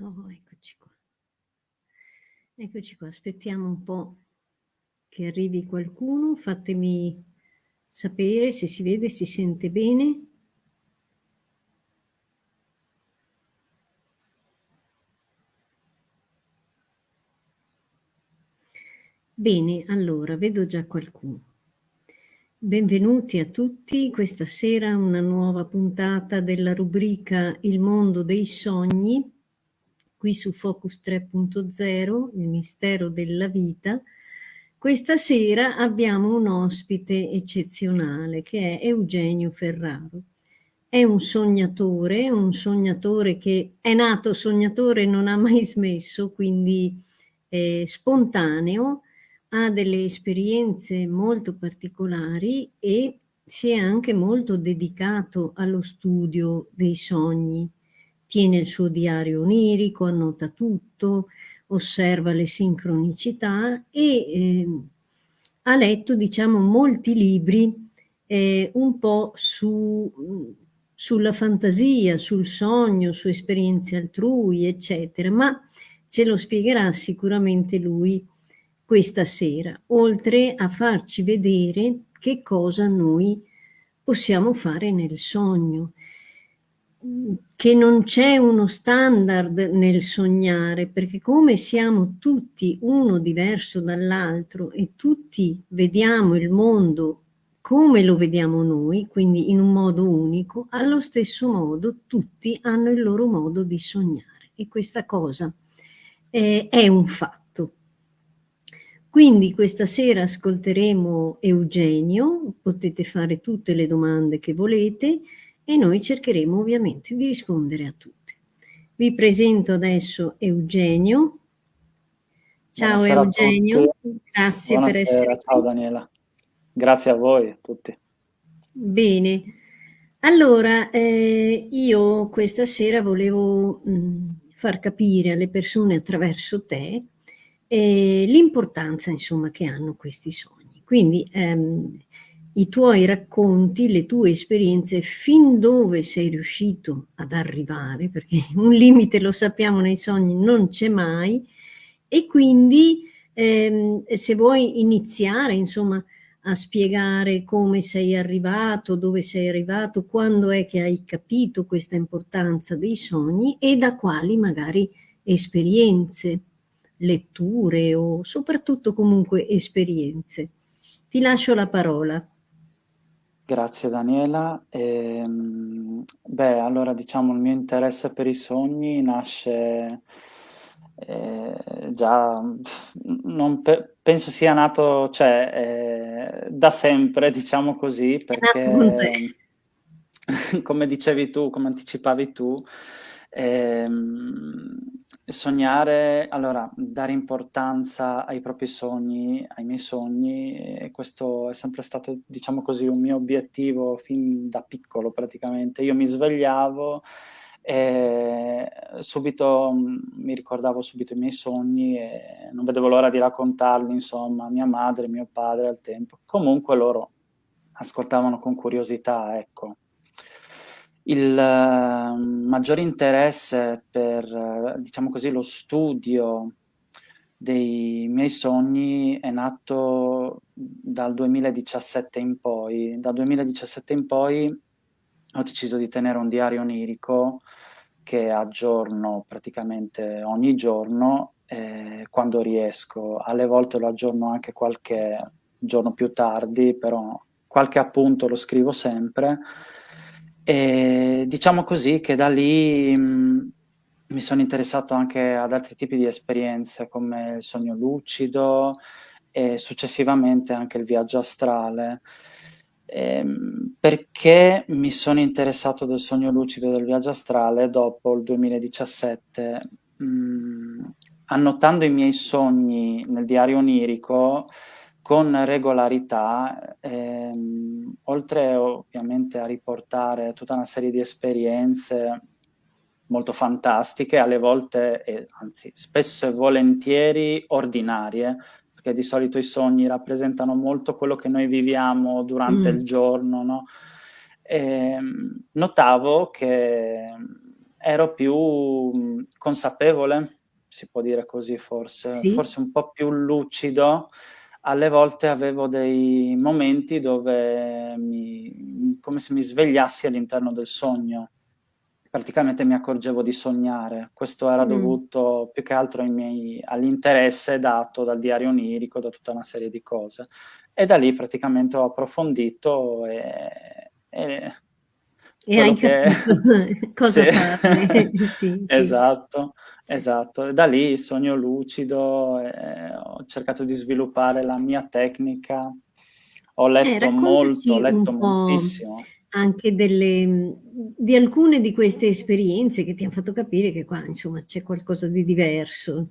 Oh, eccoci qua. Eccoci qua, aspettiamo un po' che arrivi qualcuno, fatemi sapere se si vede, si sente bene. Bene, allora, vedo già qualcuno. Benvenuti a tutti, questa sera una nuova puntata della rubrica Il mondo dei sogni, qui su Focus 3.0, il mistero della vita. Questa sera abbiamo un ospite eccezionale che è Eugenio Ferraro. È un sognatore, un sognatore che è nato sognatore e non ha mai smesso, quindi è spontaneo, ha delle esperienze molto particolari e si è anche molto dedicato allo studio dei sogni tiene il suo diario onirico, annota tutto, osserva le sincronicità e eh, ha letto, diciamo, molti libri eh, un po' su, sulla fantasia, sul sogno, su esperienze altrui, eccetera, ma ce lo spiegherà sicuramente lui questa sera, oltre a farci vedere che cosa noi possiamo fare nel sogno che non c'è uno standard nel sognare, perché come siamo tutti uno diverso dall'altro e tutti vediamo il mondo come lo vediamo noi, quindi in un modo unico, allo stesso modo tutti hanno il loro modo di sognare e questa cosa è, è un fatto. Quindi questa sera ascolteremo Eugenio, potete fare tutte le domande che volete, e noi cercheremo ovviamente di rispondere a tutte. Vi presento adesso Eugenio. Ciao Buonasera Eugenio, grazie Buonasera, per essere qui. Ciao Daniela, grazie a voi a tutti. Bene, allora eh, io questa sera volevo mh, far capire alle persone attraverso te eh, l'importanza insomma che hanno questi sogni. Quindi ehm, i tuoi racconti, le tue esperienze, fin dove sei riuscito ad arrivare, perché un limite lo sappiamo nei sogni non c'è mai, e quindi ehm, se vuoi iniziare insomma a spiegare come sei arrivato, dove sei arrivato, quando è che hai capito questa importanza dei sogni e da quali magari esperienze, letture o soprattutto comunque esperienze. Ti lascio la parola. Grazie Daniela. Ehm, beh, allora diciamo il mio interesse per i sogni nasce eh, già, non pe penso sia nato, cioè, eh, da sempre, diciamo così, perché come dicevi tu, come anticipavi tu, ehm, sognare, allora, dare importanza ai propri sogni, ai miei sogni, questo è sempre stato, diciamo così, un mio obiettivo fin da piccolo praticamente. Io mi svegliavo e subito mi ricordavo subito i miei sogni e non vedevo l'ora di raccontarli, insomma, a mia madre, mio padre al tempo. Comunque loro ascoltavano con curiosità, ecco. Il ehm, maggiore interesse per, diciamo così, lo studio dei miei sogni è nato dal 2017 in poi. Dal 2017 in poi ho deciso di tenere un diario onirico che aggiorno praticamente ogni giorno eh, quando riesco. Alle volte lo aggiorno anche qualche giorno più tardi, però qualche appunto lo scrivo sempre e diciamo così che da lì mh, mi sono interessato anche ad altri tipi di esperienze come il sogno lucido e successivamente anche il viaggio astrale. Ehm, perché mi sono interessato del sogno lucido e del viaggio astrale dopo il 2017? Mh, annotando i miei sogni nel diario onirico, con regolarità, ehm, oltre ovviamente a riportare tutta una serie di esperienze molto fantastiche, alle volte, eh, anzi spesso e volentieri ordinarie, perché di solito i sogni rappresentano molto quello che noi viviamo durante mm. il giorno, no? E, ehm, notavo che ero più, mhmm, consapevole, si può dire così forse, Sì. forse un po' più lucido. Alle volte avevo dei momenti dove mi come se mi svegliassi all'interno del sogno. Praticamente mi accorgevo di sognare. Questo era Mh. dovuto più che altro ai miei all'interesse dato dal diario onirico, da tutta una serie di cose. E da lì praticamente ho approfondito, e e E hai che capito sì, cosa farne. Sì, sì. esatto, esatto. Da lì sogno lucido, e ho cercato di sviluppare la mia tecnica. Ho Eh, letto molto, ho letto moltissimo. anche delle di alcune di queste esperienze che ti han fatto capire che qua, insomma, c'è qualcosa di diverso,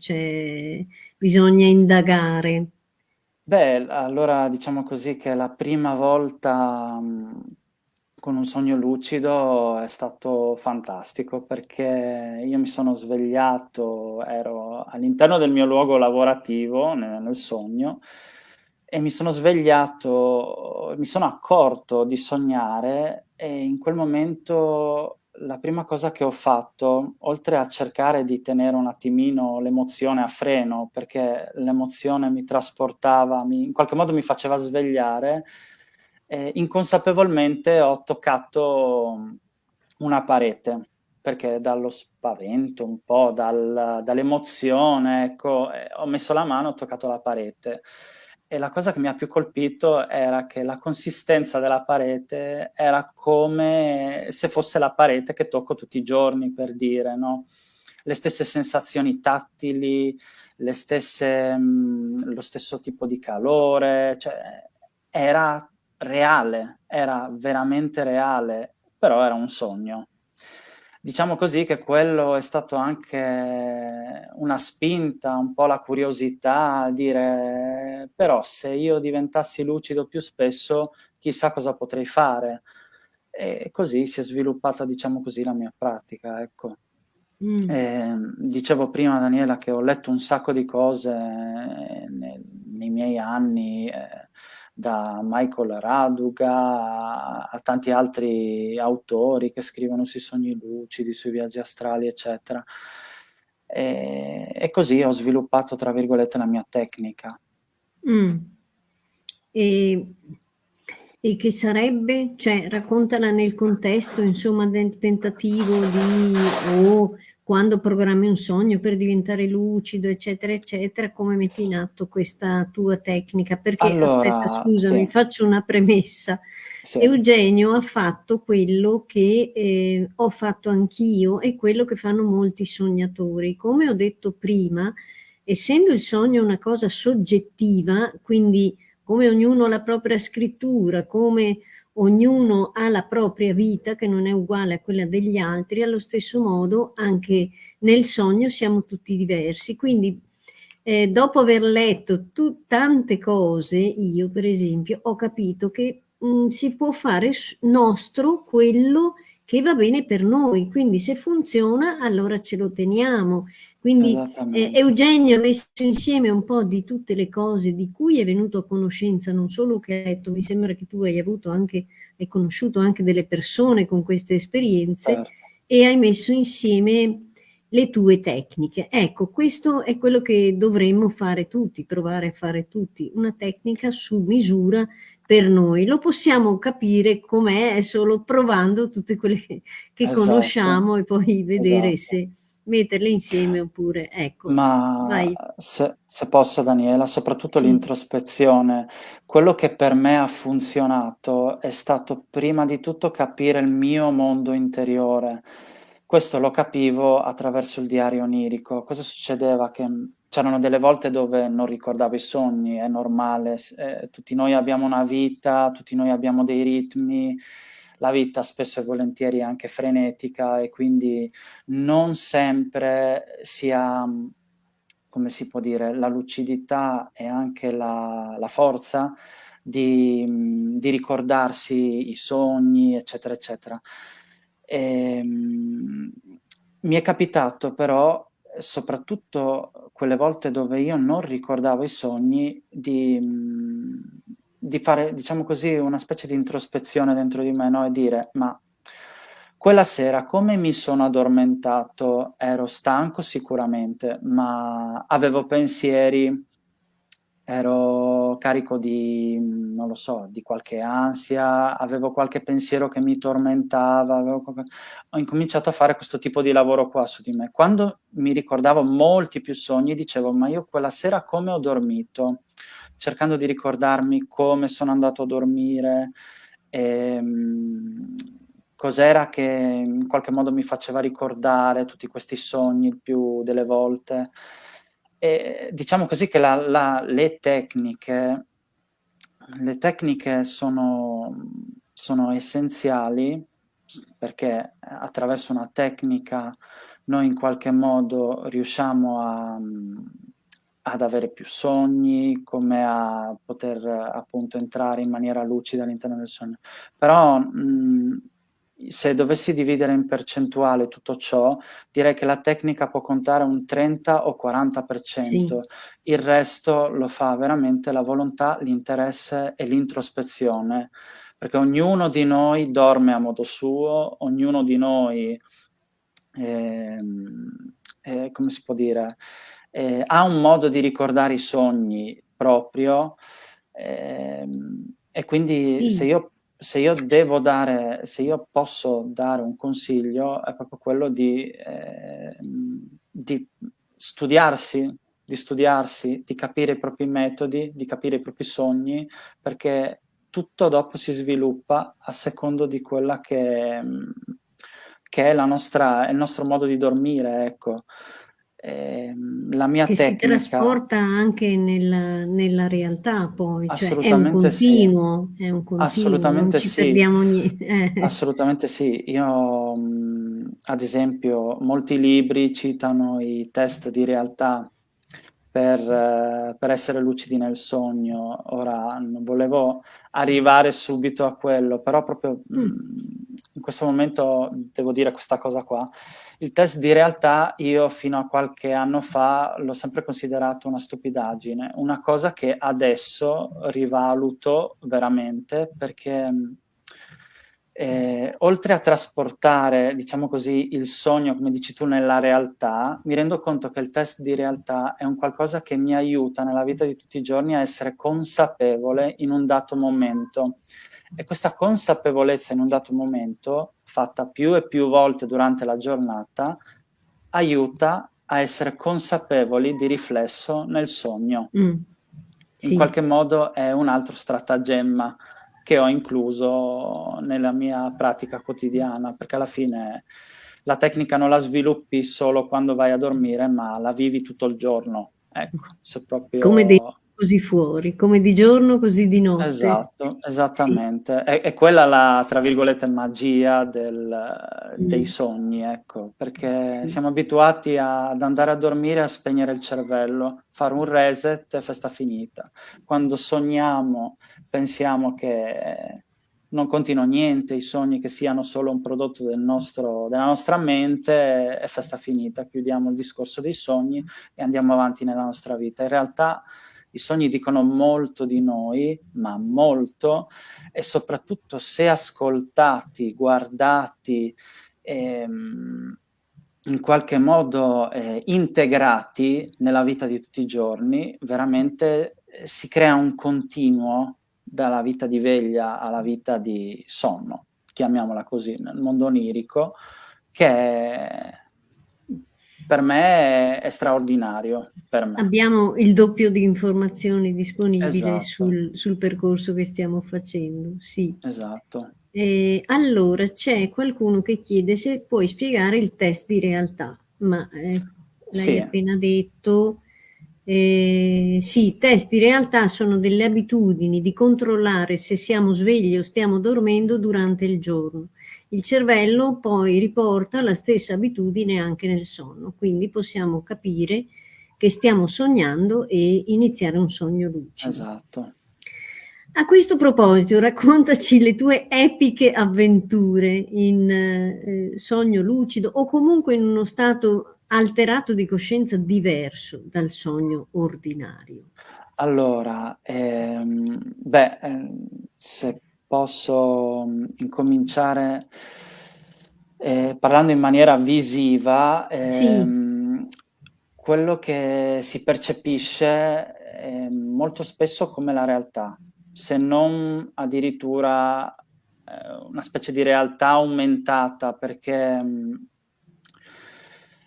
bisogna indagare. Beh, allora diciamo così che la prima volta, mhmm, con un sogno lucido è stato fantastico, perché io mi sono svegliato, ero all'interno del mio luogo lavorativo, ne nel sogno, e mi sono svegliato mi sono accorto di sognare, e in quel momento la prima cosa che ho fatto, oltre a cercare di tenere un attimino l'emozione a freno, perché l'emozione mi trasportava, mi in qualche modo mi faceva svegliare, ehm, inconsapevolmente ho toccato una parete, perché dallo spavento un po', dal dall'emozione, ecco, ehm, ho messo la mano, ho toccato la parete. E la cosa che mi ha più colpito era che la consistenza della parete era come se fosse la parete che tocco tutti i giorni, per dire, no, le stesse sensazioni tattili, stesse mhmm, lo stesso tipo di calore, cioè era reale, era veramente reale, però era un sogno. Diciamo così che quello è stato anche una spinta, un po' la curiosità a dire: "Però se io diventassi lucido più spesso, chissà cosa potrei fare." E così si è sviluppata, diciamo così, la mia pratica, ecco. Mh. Ehm, dicevo prima Daniela che ho letto un sacco di cose ne nei miei anni, ehm, da Michael Raduga a a tanti altri autori che scrivono sui sogni lucidi, sui viaggi astrali, eccetera. Ehm, e così ho sviluppato, tra virgolette, "la mia tecnica". Mh. E e che sarebbe? Cioè, raccontala nel contesto, insomma, del tentativo di o quando programmi un sogno per diventare lucido, eccetera, eccetera, come metti in atto questa tua tecnica. Perché aspetta, Allora scusami, sì. faccio una premessa. Sì. Eugenio ha fatto quello che, ehm, ho fatto anch'io e quello che fanno molti sognatori. Come ho detto prima, essendo il sogno una cosa soggettiva, quindi come ognuno ha la propria scrittura, come ognuno ha la propria vita che non è uguale a quella degli altri, allo stesso modo anche nel sogno siamo tutti diversi. Quindi, ehm, dopo aver letto tante cose, io per esempio, ho capito che, mhmm, si può fare nostro quello che va bene per noi, quindi se funziona allora ce lo teniamo. Quindi, Esattamente. Eugenio ha messo insieme un po' di tutte le cose di cui è venuto a conoscenza, non solo che hai letto, mi sembra che tu hai avuto anche hai conosciuto anche delle persone con queste esperienze, Certo. e hai messo insieme le tue tecniche. Ecco, questo è quello che dovremmo fare tutti, provare a fare tutti, una tecnica su misura per noi. Lo possiamo capire com'è solo provando tutte quelle che che Esatto, conosciamo e poi vedere esatto. se metterle insieme oppure ecco, Ma se se posso Daniela, soprattutto Sì. l'introspezione, quello che per me ha funzionato è stato prima di tutto capire il mio mondo interiore. Questo lo capivo attraverso il diario onirico. Cosa succedeva? Che, mhmm, c'erano delle volte dove non ricordavo i sogni, è normale, s ehm, tutti noi abbiamo una vita, tutti noi abbiamo dei ritmi, la vita spesso e volentieri è anche frenetica e quindi non sempre si ha, come si può dire, la lucidità e anche la la forza di di ricordarsi i sogni, eccetera, eccetera. Ehm, mi è capitato però, soprattutto quelle volte dove io non ricordavo i sogni, di di fare, diciamo così, una specie di introspezione dentro di me, no, e dire: "Ma Quella sera come mi sono addormentato? Ero stanco sicuramente, ma avevo pensieri, ero carico di, non lo so, di qualche ansia, avevo qualche pensiero che mi tormentava, qualche ho incominciato a fare questo tipo di lavoro qua su di me. Quando mi ricordavo molti più sogni dicevo: "Ma io quella sera come ho dormito?" Cercando di ricordarmi come sono andato a dormire, ehm, cos'era che in qualche modo mi faceva ricordare tutti questi sogni più delle volte. E diciamo così che la la le tecniche le tecniche sono sono essenziali perché attraverso una tecnica noi in qualche modo riusciamo a ad avere più sogni, come a poter appunto entrare in maniera lucida all'interno del sogno. Però, mhmm, se dovessi dividere in percentuale tutto ciò, direi che la tecnica può contare un 30 o 40%, Sì. il resto lo fa veramente la volontà, l'interesse e l'introspezione, perché ognuno di noi dorme a modo suo, ognuno di noi, ehm, ehm, come si può dire, ehm, ha un modo di ricordare i sogni proprio, ehm, e quindi se Sì. io se io devo dare se io posso dare un consiglio è proprio quello di ehm, di studiarsi di studiarsi, di capire i propri metodi, di capire i propri sogni, perché tutto dopo si sviluppa a secondo di quella che che è la nostra il nostro modo di dormire, ecco. Ehm, la mia Che si tecnica trasporta anche nella nella realtà poi, cioè è un Assolutamente sì. continuo, è un continuo, non Assolutamente ci sì. eh. Assolutamente sì. Io, ad esempio molti libri citano i test di realtà per per essere lucidi nel sogno. Ora non volevo arrivare subito a quello, però proprio, Mh. mhmm, in questo momento devo dire questa cosa qua. Il test di realtà io fino a qualche anno fa l'ho sempre considerato una stupidaggine, una cosa che adesso rivaluto veramente perché, ehm, oltre a trasportare, diciamo così, il sogno, come dici tu, nella realtà, mi rendo conto che il test di realtà è un qualcosa che mi aiuta nella vita di tutti i giorni a essere consapevole in un dato momento. E questa consapevolezza in un dato momento, fatta più e più volte durante la giornata, aiuta a essere consapevoli di riflesso nel sogno. In Sì. qualche modo è un altro stratagemma che ho incluso nella mia pratica quotidiana, perché alla fine la tecnica non la sviluppi solo quando vai a dormire, ma la vivi tutto il giorno, ecco, se Come dentro proprio così fuori, come di giorno così di notte. Esatto, Sì. esattamente. È è quella la, tra virgolette, "magia" del dei Mh. sogni, ecco, perché Sì. siamo abituati ad andare a dormire e a spegnere il cervello, fare un reset e festa finita. Quando sogniamo pensiamo che non contino niente, i sogni che siano solo un prodotto del nostro della nostra mente e festa finita. Chiudiamo il discorso dei sogni e andiamo avanti nella nostra vita. In realtà i sogni dicono molto di noi, ma molto, e soprattutto se ascoltati, guardati, ehm, in qualche modo, ehm, integrati nella vita di tutti i giorni, veramente, ehm, si crea un continuo dalla vita di veglia alla vita di sonno, chiamiamola così, nel mondo onirico, che è per me è straordinario, per me. Abbiamo il doppio di informazioni disponibile Esatto. sul sul percorso che stiamo facendo, sì. Esatto. Ehm, allora c'è qualcuno che chiede se puoi spiegare il test di realtà, ma, ehm, l'hai Sì. appena detto. Ehm, sì, test di realtà sono delle abitudini di controllare se siamo svegli o stiamo dormendo durante il giorno. Il cervello poi riporta la stessa abitudine anche nel sonno, quindi possiamo capire che stiamo sognando e iniziare un sogno lucido. Esatto. A questo proposito raccontaci le tue epiche avventure in, ehm, sogno lucido o comunque in uno stato alterato di coscienza diverso dal sogno ordinario. Allora, ehm, beh, ehm, se posso, mhmm, incominciare ehm, parlando in maniera visiva, Sì. ehm, quello che si percepisce è molto spesso come la realtà, se non addirittura, ehm, una specie di realtà aumentata perché, mhmm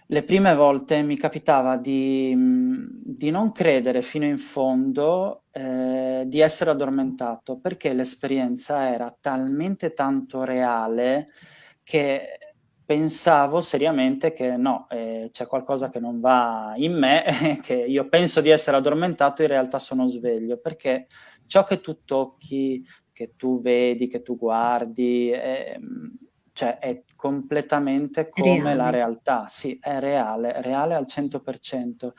le prime volte mi capitava di mhmm, di non credere fino in fondo, ehm, di essere addormentato, perché l'esperienza era talmente tanto reale che pensavo seriamente che no, ehm, c'è qualcosa che non va in me, che io penso di essere addormentato, in realtà sono sveglio, perché ciò che tu tocchi, che tu vedi, che tu guardi, ehm, cioè è completamente come la Reale. realtà. Sì, è reale, reale al 100%.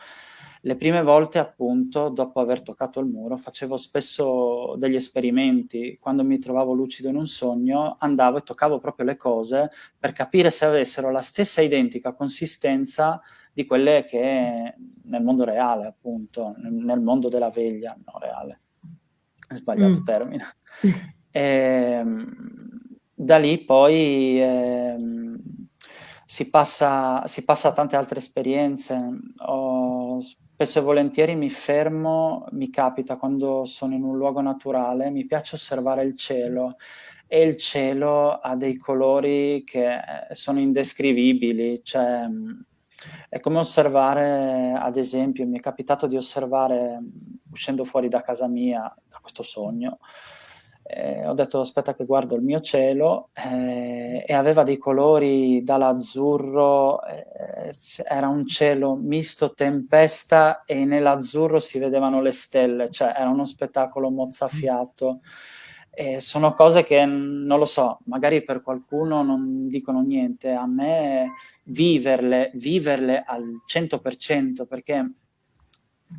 Le prime volte appunto, dopo aver toccato il muro, facevo spesso degli esperimenti. Quando mi trovavo lucido in un sogno, andavo e toccavo proprio le cose per capire se avessero la stessa identica consistenza di quelle che nel mondo reale appunto, nel mondo della veglia, no reale. Sbagliato Mh. termine. Ehm, da lì poi, ehm, si passa si passa a tante altre esperienze. Ho spesso e volentieri mi fermo mi capita quando sono in un luogo naturale, mi piace osservare il cielo e il cielo ha dei colori che sono indescrivibili, cioè, è come osservare ad esempio, mi è capitato di osservare, uscendo fuori da casa mia, da questo sogno, ehm, ho detto: "Aspetta che guardo il mio cielo", ehm, e aveva dei colori dall'azzurro, s era un cielo misto tempesta e nell'azzurro si vedevano le stelle, cioè era uno spettacolo mozzafiato. E sono cose che, non lo so, magari per qualcuno non dicono niente, a me viverle viverle al 100% perché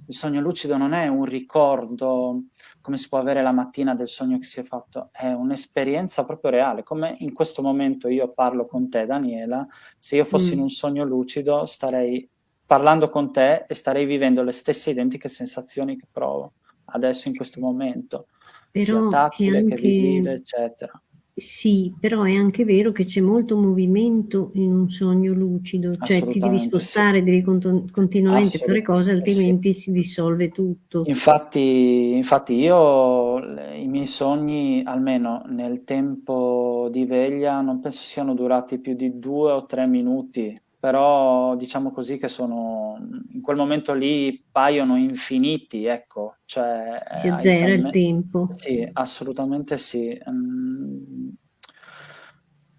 il sogno lucido non è un ricordo, come si può avere la mattina del sogno che si è fatto, è un'esperienza proprio reale. Come in questo momento io parlo con te Daniela, se io fossi in Mh. un sogno lucido starei parlando con te e starei vivendo le stesse identiche sensazioni che provo adesso in questo momento, sia Però è tattile che visive, anche eccetera. Sì, però è anche vero che c'è molto movimento in un sogno lucido, cioè ti devi Assolutamente sì. spostare, devi conton continuamente fare cose, Assolutamente sì. altrimenti si dissolve tutto. Infatti infatti io i miei sogni, almeno nel tempo di veglia, non penso siano durati più di 2 o 3 minuti, però diciamo così che sono in quel momento lì paiono infiniti, ecco, cioè, Si hai azzera il tempo. sì, assolutamente sì. Mhmm,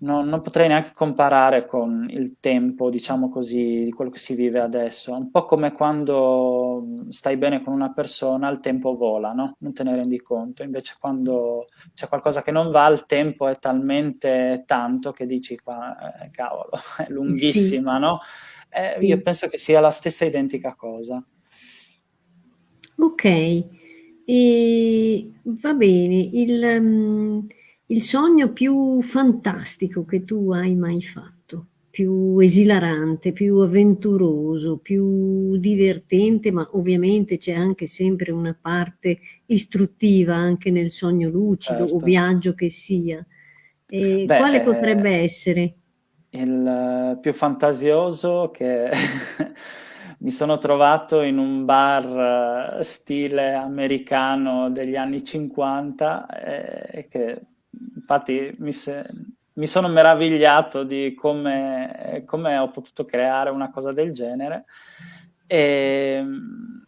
no non potrei neanche comparare con il tempo, diciamo così, di quello che si vive adesso. Un po' come quando, stai bene con una persona, il tempo vola, no, non te ne rendi conto. Invece quando c'è qualcosa che non va, il tempo è talmente tanto che dici: "Qua ehm, cavolo, è Sì. lunghissima", no, ehm, io Sì. penso che sia la stessa identica cosa. Okay. Ehm, va bene, il mhmm, il sogno più fantastico che tu hai mai fatto, più esilarante, più avventuroso, più divertente, ma ovviamente c'è anche sempre una parte istruttiva anche nel sogno lucido o Certo. viaggio che sia. Beh, quale potrebbe ehm essere? il più fantasioso che mi sono trovato in un bar stile americano degli anni '50, ehm, e che infatti mi se mi sono meravigliato di come come ho potuto creare una cosa del genere. Ehm,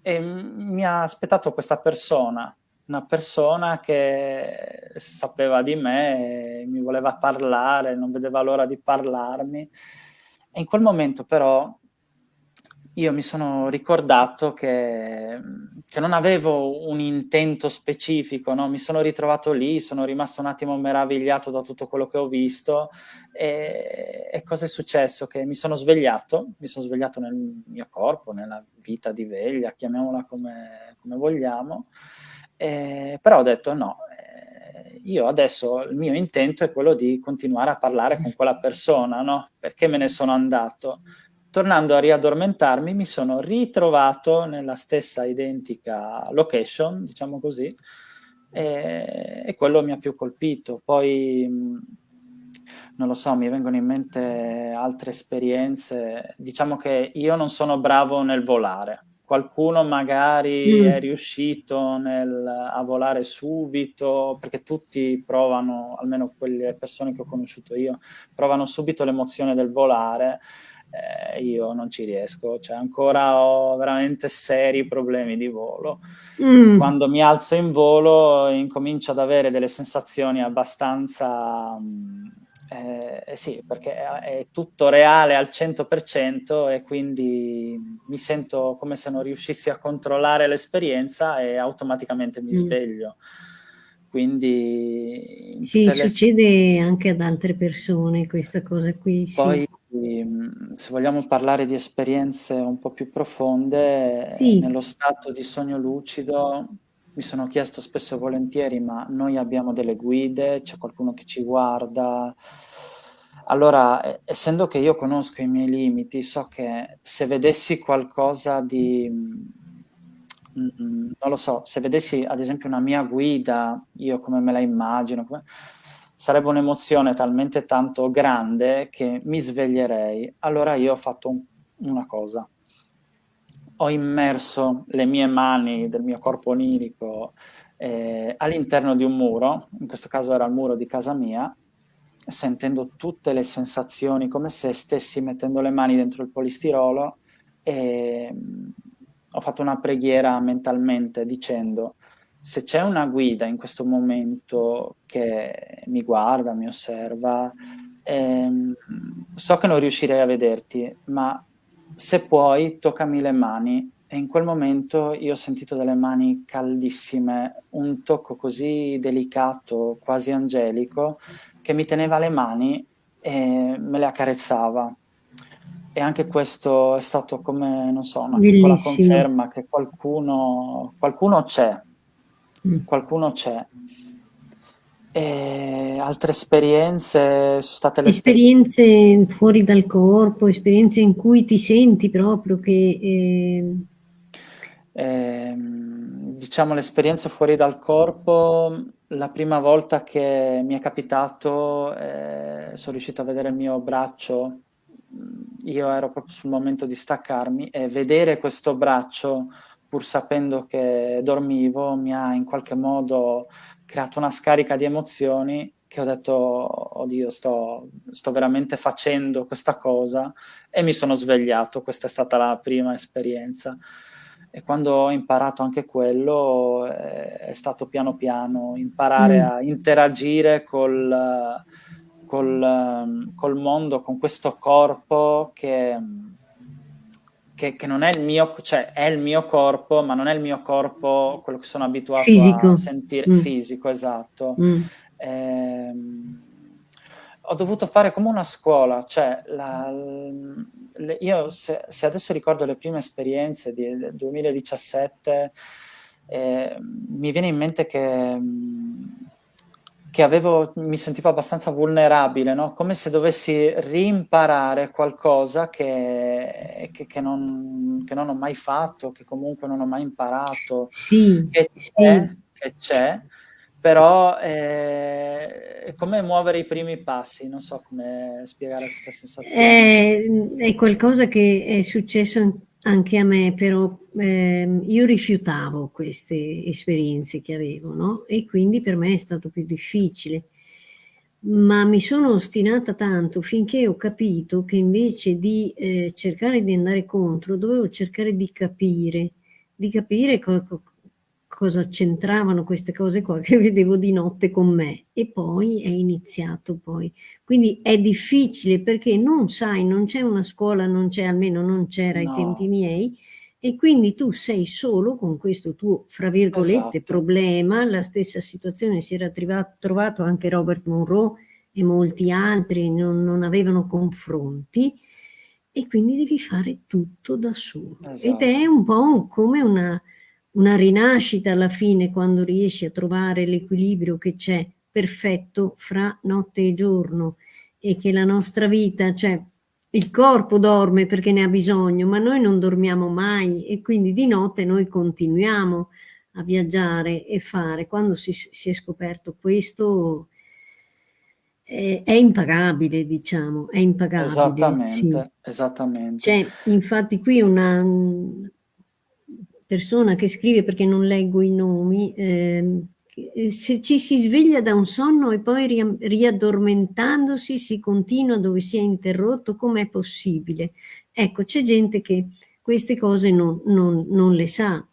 e mi ha aspettato questa persona, una persona che sapeva di me e mi voleva parlare, non vedeva l'ora di parlarmi. E in quel momento però io mi sono ricordato che che non avevo un intento specifico, no, mi sono ritrovato lì, sono rimasto un attimo meravigliato da tutto quello che ho visto, ehm, e cosa è successo? Che mi sono svegliato, mi son svegliato nel mio corpo, nella vita di veglia, chiamiamola come come vogliamo, ehm, però ho detto: "No, ehm, io adesso il mio intento è quello di continuare a parlare con quella persona, no, perché me ne sono andato?" Tornando a riaddormentarmi, mi sono ritrovato nella stessa identica location, diciamo così, ehm, e quello mi ha più colpito. Poi, non lo so, mi vengono in mente altre esperienze. Diciamo che io non sono bravo nel volare. Qualcuno magari mm. è riuscito nel, a volare subito, perché tutti provano, almeno quelle persone che ho conosciuto io, provano subito l'emozione del volare. Eh, io non ci riesco, cioè ancora ho veramente seri problemi di volo. Mm. Quando mi alzo in volo incomincio ad avere delle sensazioni abbastanza... Mh, eh, eh, sì, perché è tutto reale al 100% e quindi mi sento come se non riuscissi a controllare l'esperienza e automaticamente mi mm. sveglio. Quindi... Sì, succede anche ad altre persone questa cosa qui. Poi, se vogliamo parlare di esperienze un po' più profonde, sì. nello stato di sogno lucido mi sono chiesto spesso e volentieri, ma noi abbiamo delle guide, c'è qualcuno che ci guarda. Allora, essendo che io conosco i miei limiti, so che se vedessi qualcosa di... Mm, mm, non lo so, se vedessi ad esempio una mia guida, io come me la immagino, come, sarebbe un'emozione talmente tanto grande che mi sveglierei. Allora io ho fatto un, una cosa, ho immerso le mie mani del mio corpo onirico eh, all'interno di un muro, in questo caso era il muro di casa mia, sentendo tutte le sensazioni come se stessi mettendo le mani dentro il polistirolo e mm, ho fatto una preghiera mentalmente dicendo se c'è una guida in questo momento che mi guarda, mi osserva, ehm, so che non riuscirei a vederti, ma se puoi toccami le mani e in quel momento io ho sentito delle mani caldissime, un tocco così delicato, quasi angelico, che mi teneva le mani e me le accarezzava. E anche questo è stato come, non so, una Bellissimo. piccola conferma che qualcuno, qualcuno c'è. Qualcuno c'è. E altre esperienze? Sono state le esperienze fuori dal corpo, esperienze in cui ti senti proprio che... Eh... Eh, diciamo l'esperienza fuori dal corpo, la prima volta che mi è capitato, eh, sono riuscito a vedere il mio braccio, io ero proprio sul momento di staccarmi e vedere questo braccio pur sapendo che dormivo mi ha in qualche modo creato una scarica di emozioni che ho detto, oddio, sto, sto veramente facendo questa cosa e mi sono svegliato, questa è stata la prima esperienza. E quando ho imparato anche quello è, è stato piano piano imparare mm. a interagire col, col, col mondo, con questo corpo che che, che, non è il mio, cioè è il mio corpo, ma non è il mio corpo quello che sono abituato fisico. a sentire, mm. fisico, esatto. Mm. Eh, ho dovuto fare come una scuola, cioè la, le, io se, se, adesso ricordo le prime esperienze di, del 2017, eh, mi viene in mente che che avevo, mi sentivo abbastanza vulnerabile, no? come se dovessi rimparare qualcosa che, che, che, non, che, non, ho mai fatto, che comunque non ho mai imparato, sì, che c'è, sì. però è, è, come muovere i primi passi, non so come spiegare questa sensazione. È, è qualcosa che è successo anche a me, però eh, io rifiutavo queste esperienze che avevo, no? E quindi per me è stato più difficile. Ma mi sono ostinata tanto finché ho capito che invece di eh, cercare di andare contro, dovevo cercare di capire, di capire co cosa c'entravano queste cose qua che vedevo di notte con me e poi è iniziato poi. Quindi è difficile perché non sai, non c'è una scuola, non c'è, almeno non c'era no. ai tempi miei, e quindi tu sei solo con questo tuo, fra virgolette, esatto. problema, la stessa situazione si era trovato anche Robert Monroe e molti altri non, non avevano confronti, e quindi devi fare tutto da solo. Esatto. Ed è un po' come una una rinascita alla fine quando riesci a trovare l'equilibrio che c'è perfetto fra notte e giorno e che la nostra vita, cioè il corpo dorme perché ne ha bisogno, ma noi non dormiamo mai e quindi di notte noi continuiamo a viaggiare e fare. Quando si, si è scoperto questo è, è impagabile, diciamo, è impagabile, sì. Esattamente, esattamente. C'è infatti qui una persona che scrive, perché non leggo i nomi, ehm, se ci si sveglia da un sonno e poi riaddormentandosi si continua dove si è interrotto, com'è possibile? Ecco, c'è gente che queste cose non, non, non le sa,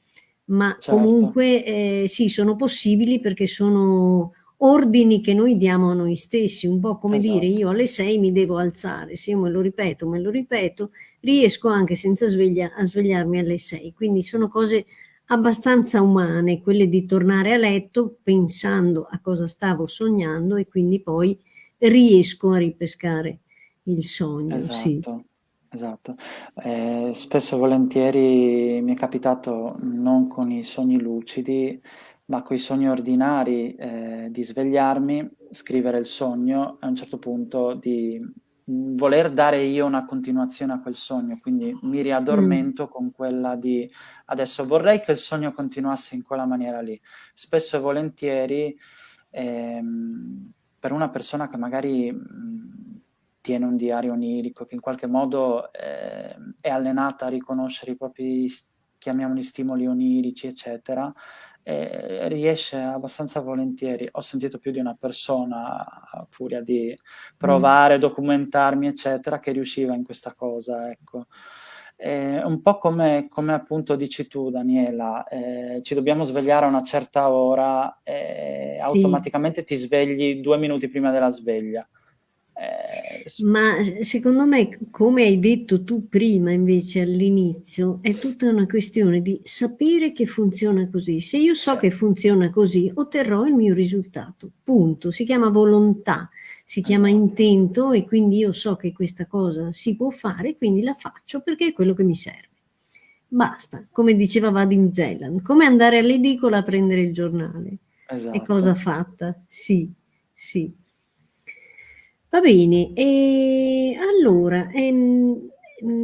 ma certo. comunque eh, sì, sono possibili perché sono ordini che noi diamo a noi stessi, un po' come esatto. dire io alle 6 mi devo alzare, se io me lo ripeto, me lo ripeto, riesco anche senza sveglia a svegliarmi alle 6, quindi sono cose abbastanza umane, quelle di tornare a letto pensando a cosa stavo sognando e quindi poi riesco a ripescare il sogno. Esatto. Sì. Esatto. Eh, spesso e volentieri mi è capitato non con i sogni lucidi, ma con i sogni ordinari eh, di svegliarmi, scrivere il sogno e a un certo punto di voler dare io una continuazione a quel sogno, quindi mi riaddormento mm. con quella di adesso vorrei che il sogno continuasse in quella maniera lì. Spesso e volentieri ehm, per una persona che magari mh, tiene un diario onirico, che in qualche modo eh, è allenata a riconoscere i propri, chiamiamoli stimoli onirici, eccetera, eh, riesce abbastanza volentieri. Ho sentito più di una persona, a furia di provare, mm. documentarmi, eccetera, che riusciva in questa cosa, ecco. Eh, un po' come, come, appunto dici tu, Daniela, eh, ci dobbiamo svegliare a una certa ora e sì. automaticamente ti svegli due minuti prima della sveglia. Eh, Ma secondo me, come hai detto tu prima invece all'inizio, è tutta una questione di sapere che funziona così. Se io so che funziona così, otterrò il mio risultato. Punto. Si chiama volontà, si chiama esatto. intento e quindi io so che questa cosa si può fare, quindi la faccio perché è quello che mi serve. Basta, come diceva Vadim Zeland, come andare all'edicola a prendere il giornale. Esatto. È cosa fatta, sì, sì. Va bene, e allora, ehm,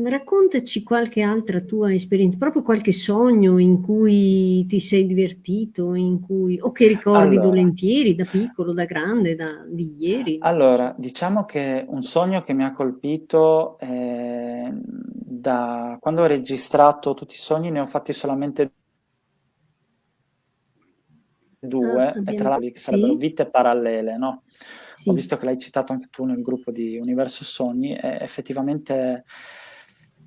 raccontaci qualche altra tua esperienza, proprio qualche sogno in cui ti sei divertito, in cui, o che ricordi allora, volentieri da piccolo, da grande, da, di ieri. Allora, diciamo che un sogno che mi ha colpito eh, da quando ho registrato tutti i sogni ne ho fatti solamente due, ah, abbiamo... e tra l'altro sarebbero vite parallele, no? Sì. Ho visto che l'hai citato anche tu nel gruppo di Universo Sogni effettivamente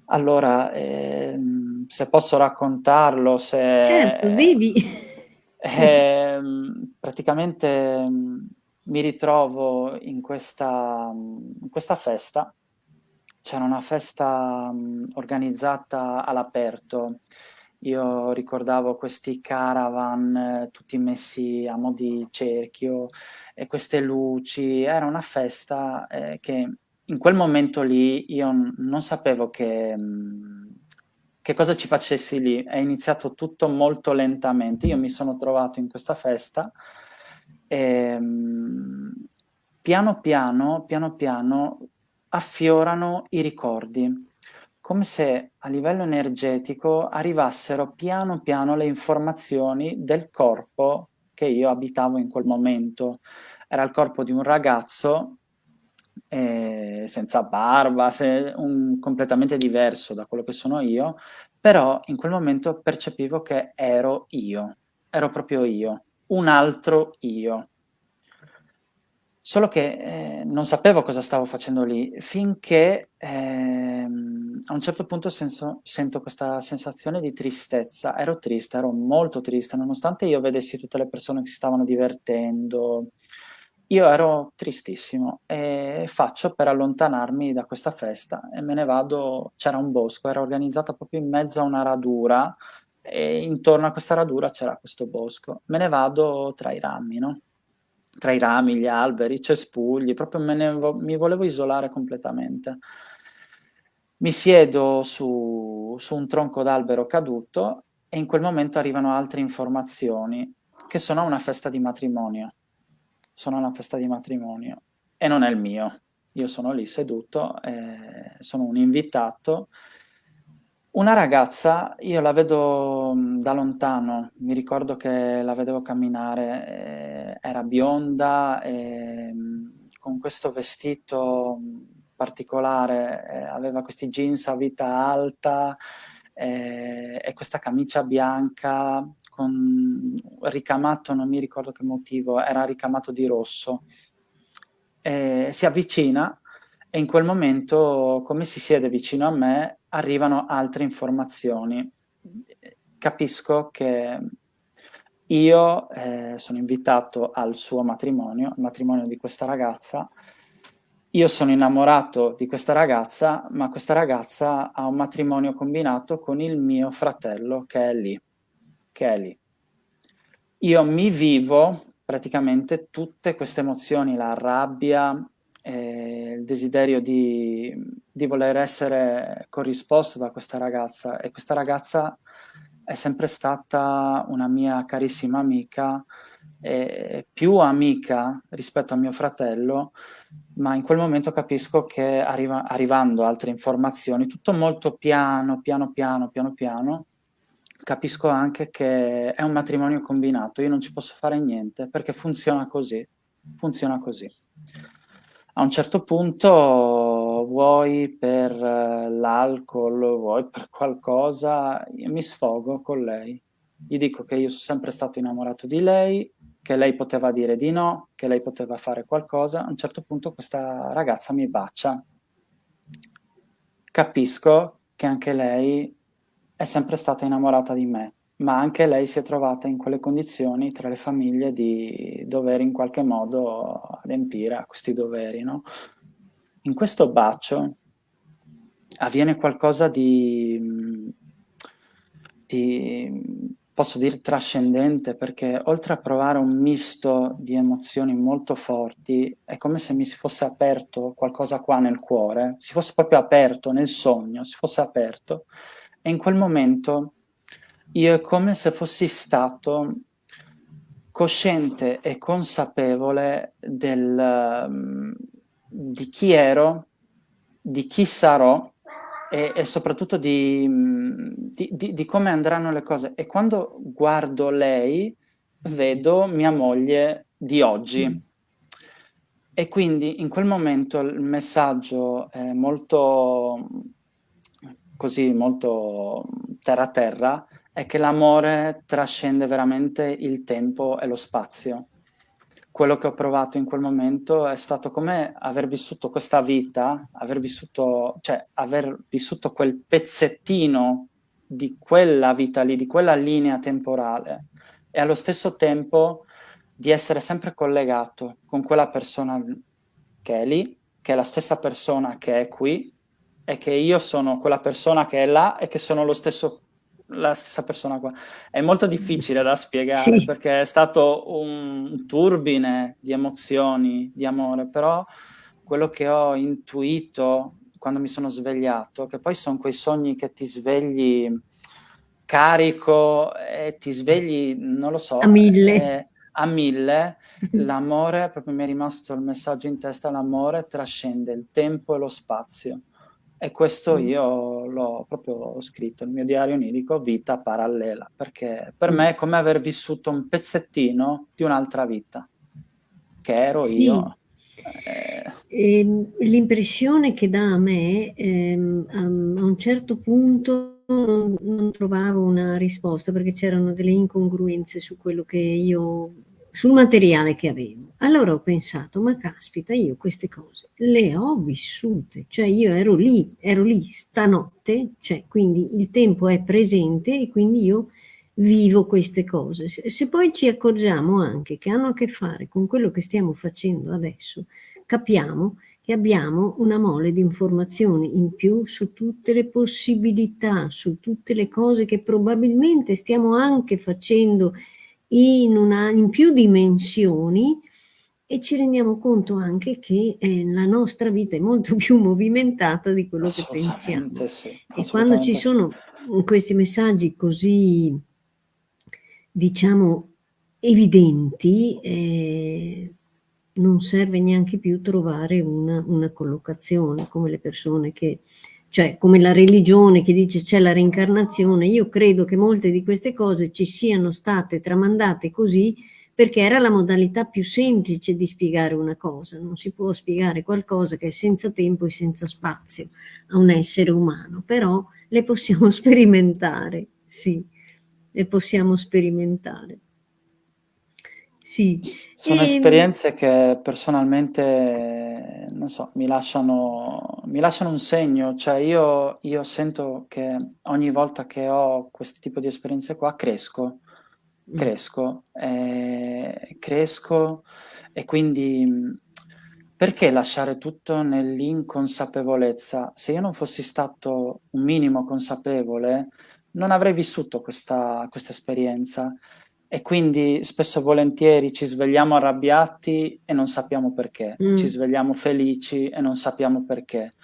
allora, eh, se posso raccontarlo, se... Certo, devi! Eh, praticamente mi ritrovo in questa, in questa festa, c'era una festa organizzata all'aperto, io ricordavo questi caravan eh, tutti messi a mo' di cerchio e queste luci, era una festa eh, che in quel momento lì io non sapevo che, mm, che cosa ci facessi lì, è iniziato tutto molto lentamente, io mi sono trovato in questa festa e mm, piano piano, piano piano affiorano i ricordi come se a livello energetico arrivassero piano piano le informazioni del corpo che io abitavo in quel momento. Era il corpo di un ragazzo eh, senza barba, se, un, completamente diverso da quello che sono io, però in quel momento percepivo che ero io, ero proprio io, un altro io. Solo che eh, non sapevo cosa stavo facendo lì, finché eh, a un certo punto senso, sento questa sensazione di tristezza. Ero triste, ero molto triste, nonostante io vedessi tutte le persone che si stavano divertendo. Io ero tristissimo e faccio per allontanarmi da questa festa e me ne vado, c'era un bosco, era organizzata proprio in mezzo a una radura e intorno a questa radura c'era questo bosco. Me ne vado tra i rami, no? tra i rami, gli alberi, i cespugli, proprio me ne vo mi volevo isolare completamente. Mi siedo su, su un tronco d'albero caduto e in quel momento arrivano altre informazioni che sono a una festa di matrimonio. Sono a una festa di matrimonio e non è il mio. Io sono lì seduto, eh, sono un invitato una ragazza, io la vedo mm, da lontano, mi ricordo che la vedevo camminare, eh, era bionda, eh, con questo vestito particolare, eh, aveva questi jeans a vita alta eh, e questa camicia bianca con ricamato, non mi ricordo che motivo, era ricamato di rosso. Eh, si avvicina e in quel momento, come si siede vicino a me, arrivano altre informazioni. Capisco che io eh, sono invitato al suo matrimonio, al matrimonio di questa ragazza, io sono innamorato di questa ragazza, ma questa ragazza ha un matrimonio combinato con il mio fratello che è lì, che è lì. Io mi vivo praticamente tutte queste emozioni, la rabbia, eh, il desiderio di, di voler essere corrisposto da questa ragazza e questa ragazza è sempre stata una mia carissima amica, eh, più amica rispetto a mio fratello, ma in quel momento capisco che arriva, arrivando altre informazioni, tutto molto piano, piano, piano, piano, piano, capisco anche che è un matrimonio combinato, io non ci posso fare niente perché funziona così, funziona così. A un certo punto, vuoi per eh, l'alcol, vuoi per qualcosa, mi sfogo con lei. Gli dico che io sono sempre stato innamorato di lei, che lei poteva dire di no, che lei poteva fare qualcosa. A un certo punto questa ragazza mi bacia. Capisco che anche lei è sempre stata innamorata di me, ma anche lei si è trovata in quelle condizioni tra le famiglie di dover in qualche modo adempiere a questi doveri. No? In questo bacio avviene qualcosa di, di posso dire trascendente, perché oltre a provare un misto di emozioni molto forti, è come se mi si fosse aperto qualcosa qua nel cuore, si fosse proprio aperto nel sogno, si fosse aperto, e in quel momento io è come se fossi stato cosciente e consapevole del, um, di chi ero, di chi sarò, e, e soprattutto di, di, di, di, come andranno le cose. E quando guardo lei, vedo mia moglie di oggi. Mm. E quindi in quel momento il messaggio è molto così, molto terra terra, è che l'amore trascende veramente il tempo e lo spazio quello che ho provato in quel momento è stato come aver vissuto questa vita, aver vissuto, cioè aver vissuto quel pezzettino di quella vita lì, di quella linea temporale e allo stesso tempo di essere sempre collegato con quella persona che è lì, che è la stessa persona che è qui e che io sono quella persona che è là e che sono lo stesso la stessa persona qua. È molto difficile da spiegare sì. perché è stato un turbine di emozioni, di amore, però quello che ho intuito quando mi sono svegliato, che poi sono quei sogni che ti svegli carico e ti svegli, non lo so, a mille. Eh, a mille, l'amore, proprio mi è rimasto il messaggio in testa, l'amore trascende il tempo e lo spazio. E questo mm. io l'ho proprio scritto, il mio diario onirico, vita parallela, perché per mm. me è come aver vissuto un pezzettino di un'altra vita, che ero sì. io. Eh... Ehm, l'impressione che dà a me, ehm, a un certo punto non, non trovavo una risposta, perché c'erano delle incongruenze su quello che io sul materiale che avevo. Allora ho pensato, ma caspita, io queste cose le ho vissute, cioè io ero lì, ero lì stanotte, cioè quindi il tempo è presente e quindi io vivo queste cose. Se, se poi ci accorgiamo anche che hanno a che fare con quello che stiamo facendo adesso, capiamo che abbiamo una mole di informazioni in più su tutte le possibilità, su tutte le cose che probabilmente stiamo anche facendo in, una, in più dimensioni e ci rendiamo conto anche che eh, la nostra vita è molto più movimentata di quello che pensiamo. Sì, e quando ci sono questi messaggi così, diciamo, evidenti, eh, non serve neanche più trovare una, una collocazione come le persone che cioè come la religione che dice c'è la reincarnazione, io credo che molte di queste cose ci siano state tramandate così perché era la modalità più semplice di spiegare una cosa. Non si può spiegare qualcosa che è senza tempo e senza spazio a un essere umano, però le possiamo sperimentare, sì, le possiamo sperimentare. Sì. Sono e... Ehm esperienze che personalmente, non so, mi lasciano, mi lasciano un segno, cioè io, io, sento che ogni volta che ho questo tipo di esperienze qua cresco. Cresco, eh, cresco e quindi perché lasciare tutto nell'inconsapevolezza? Se io non fossi stato un minimo consapevole, non avrei vissuto questa, questa esperienza e quindi spesso e volentieri ci svegliamo arrabbiati e non sappiamo perché, mm. ci svegliamo felici e non sappiamo perché.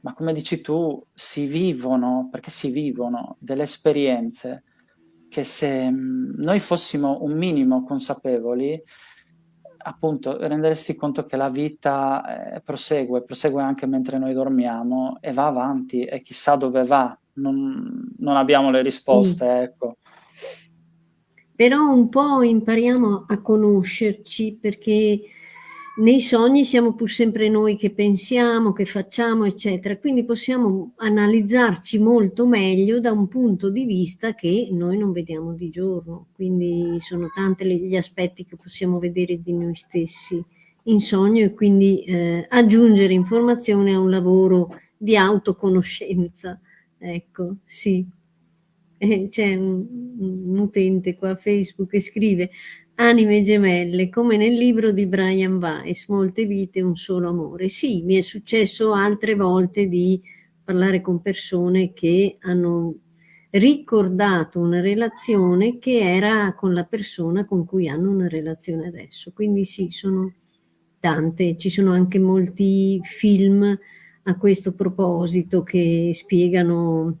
Ma come dici tu, si vivono, perché si vivono delle esperienze che se mm, noi fossimo un minimo consapevoli, appunto renderesti conto che la vita eh, prosegue, prosegue anche mentre noi dormiamo e va avanti e chissà dove va, non, non abbiamo le risposte, mm. ecco però un po' impariamo a conoscerci perché nei sogni siamo pur sempre noi che pensiamo, che facciamo, eccetera, quindi possiamo analizzarci molto meglio da un punto di vista che noi non vediamo di giorno, quindi sono tanti gli aspetti che possiamo vedere di noi stessi in sogno e quindi eh, aggiungere informazione a un lavoro di autoconoscenza, ecco, sì. Eh, c'è un, un, utente qua a Facebook che scrive anime gemelle come nel libro di Brian Weiss molte vite un solo amore. Sì mi è successo altre volte di parlare con persone che hanno ricordato una relazione che era con la persona con cui hanno una relazione adesso. Quindi sì sono tante. Ci sono anche molti film a questo proposito che spiegano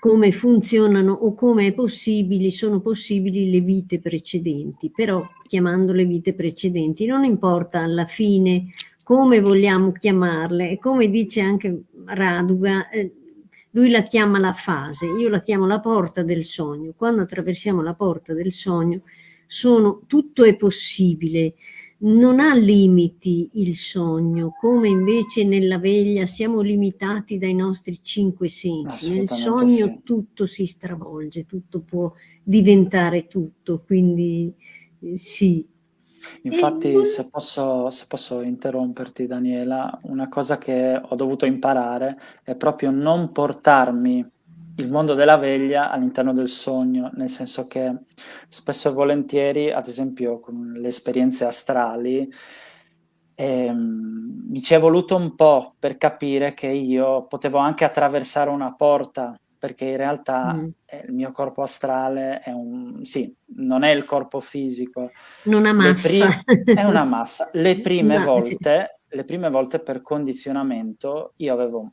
come funzionano o come possibili, sono possibili le vite precedenti, però chiamandole vite precedenti non importa alla fine come vogliamo chiamarle. E come dice anche Raduga, eh, lui la chiama la fase, io la chiamo la porta del sogno, quando attraversiamo la porta del sogno sono, tutto è possibile, non ha limiti il sogno, come invece nella veglia siamo limitati dai nostri cinque sensi. Nel sogno sì. tutto si stravolge, tutto può diventare tutto, quindi eh, sì. Infatti, e... se, posso, se posso interromperti Daniela, una cosa che ho dovuto imparare è proprio non portarmi il mondo della veglia all'interno del sogno, nel senso che spesso e volentieri, ad esempio con le esperienze astrali, ehm, mi ci è voluto un po' per capire che io potevo anche attraversare una porta, perché in realtà mm. eh, il mio corpo astrale è un... sì, non è il corpo fisico. Non ha massa. è una massa. Le prime no, volte, sì. le prime volte per condizionamento io avevo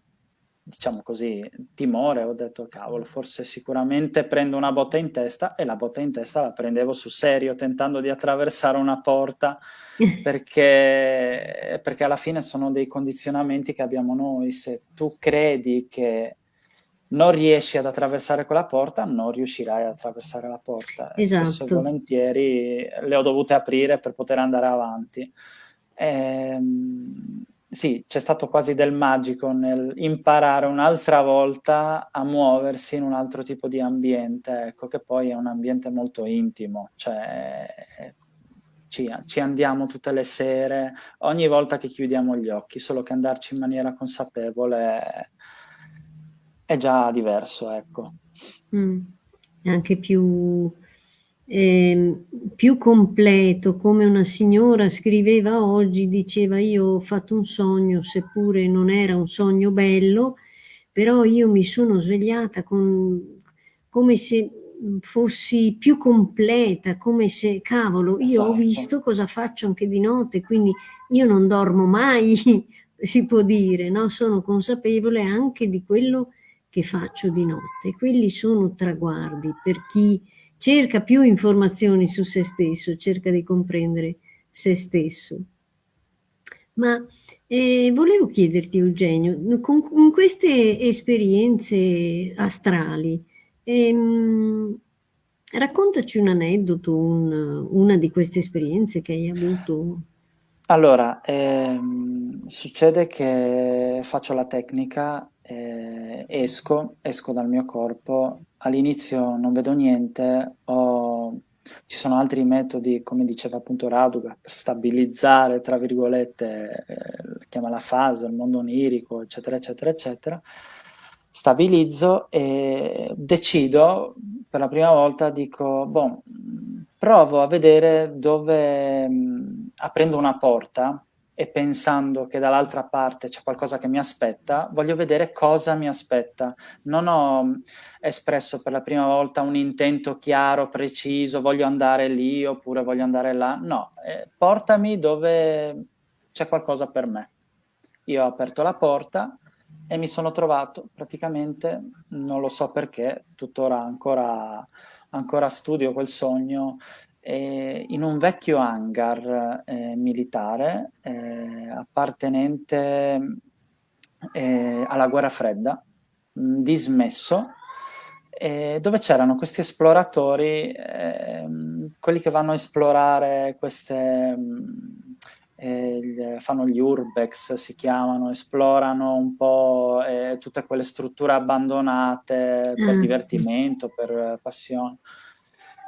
diciamo così, timore, ho detto cavolo, forse sicuramente prendo una botta in testa e la botta in testa la prendevo sul serio tentando di attraversare una porta perché, perché alla fine sono dei condizionamenti che abbiamo noi, se tu credi che non riesci ad attraversare quella porta, non riuscirai ad attraversare la porta. Esatto. Spesso volentieri le ho dovute aprire per poter andare avanti. Ehm, sì, c'è stato quasi del magico nel imparare un'altra volta a muoversi in un altro tipo di ambiente, ecco, che poi è un ambiente molto intimo, cioè ci, ci andiamo tutte le sere, ogni volta che chiudiamo gli occhi, solo che andarci in maniera consapevole è, già diverso, ecco. Mm, anche più eh, più completo, come una signora scriveva oggi, diceva io ho fatto un sogno, seppure non era un sogno bello, però io mi sono svegliata con, come se fossi più completa, come se, cavolo, io esatto. ho visto cosa faccio anche di notte, quindi io non dormo mai, si può dire, no? sono consapevole anche di quello che faccio di notte. Quelli sono traguardi per chi cerca più informazioni su se stesso, cerca di comprendere se stesso. Ma eh, volevo chiederti, Eugenio, con, con queste esperienze astrali, ehm, Raccontaci un aneddoto, un una di queste esperienze che hai avuto. Allora, ehm, succede che faccio la tecnica, ehm, esco esco dal mio corpo, all'inizio non vedo niente, ho ci sono altri metodi, come diceva appunto Raduga, per "stabilizzare" tra virgolette, ehm, chiama la fase, il mondo onirico, eccetera, eccetera, eccetera. Stabilizzo e decido, per la prima volta dico: "Boh, provo a vedere dove" mhmm, aprendo una porta e pensando che dall'altra parte c'è qualcosa che mi aspetta, voglio vedere cosa mi aspetta. Non ho espresso per la prima volta un intento chiaro, preciso, voglio andare lì oppure voglio andare là, no, ehm, portami dove c'è qualcosa per me. Io ho aperto la porta e mi sono trovato praticamente, non lo so perché, tuttora ancora ancora studio quel sogno, ehm, in un vecchio hangar, ehm, militare, ehm, appartenente, ehm, alla guerra fredda, mhmm, dismesso, ehm, dove c'erano questi esploratori, ehm, quelli che vanno a esplorare queste ehm, il fanno gli urbex si chiamano, esplorano un po', ehm, tutte quelle strutture abbandonate per Ah. divertimento, per passione.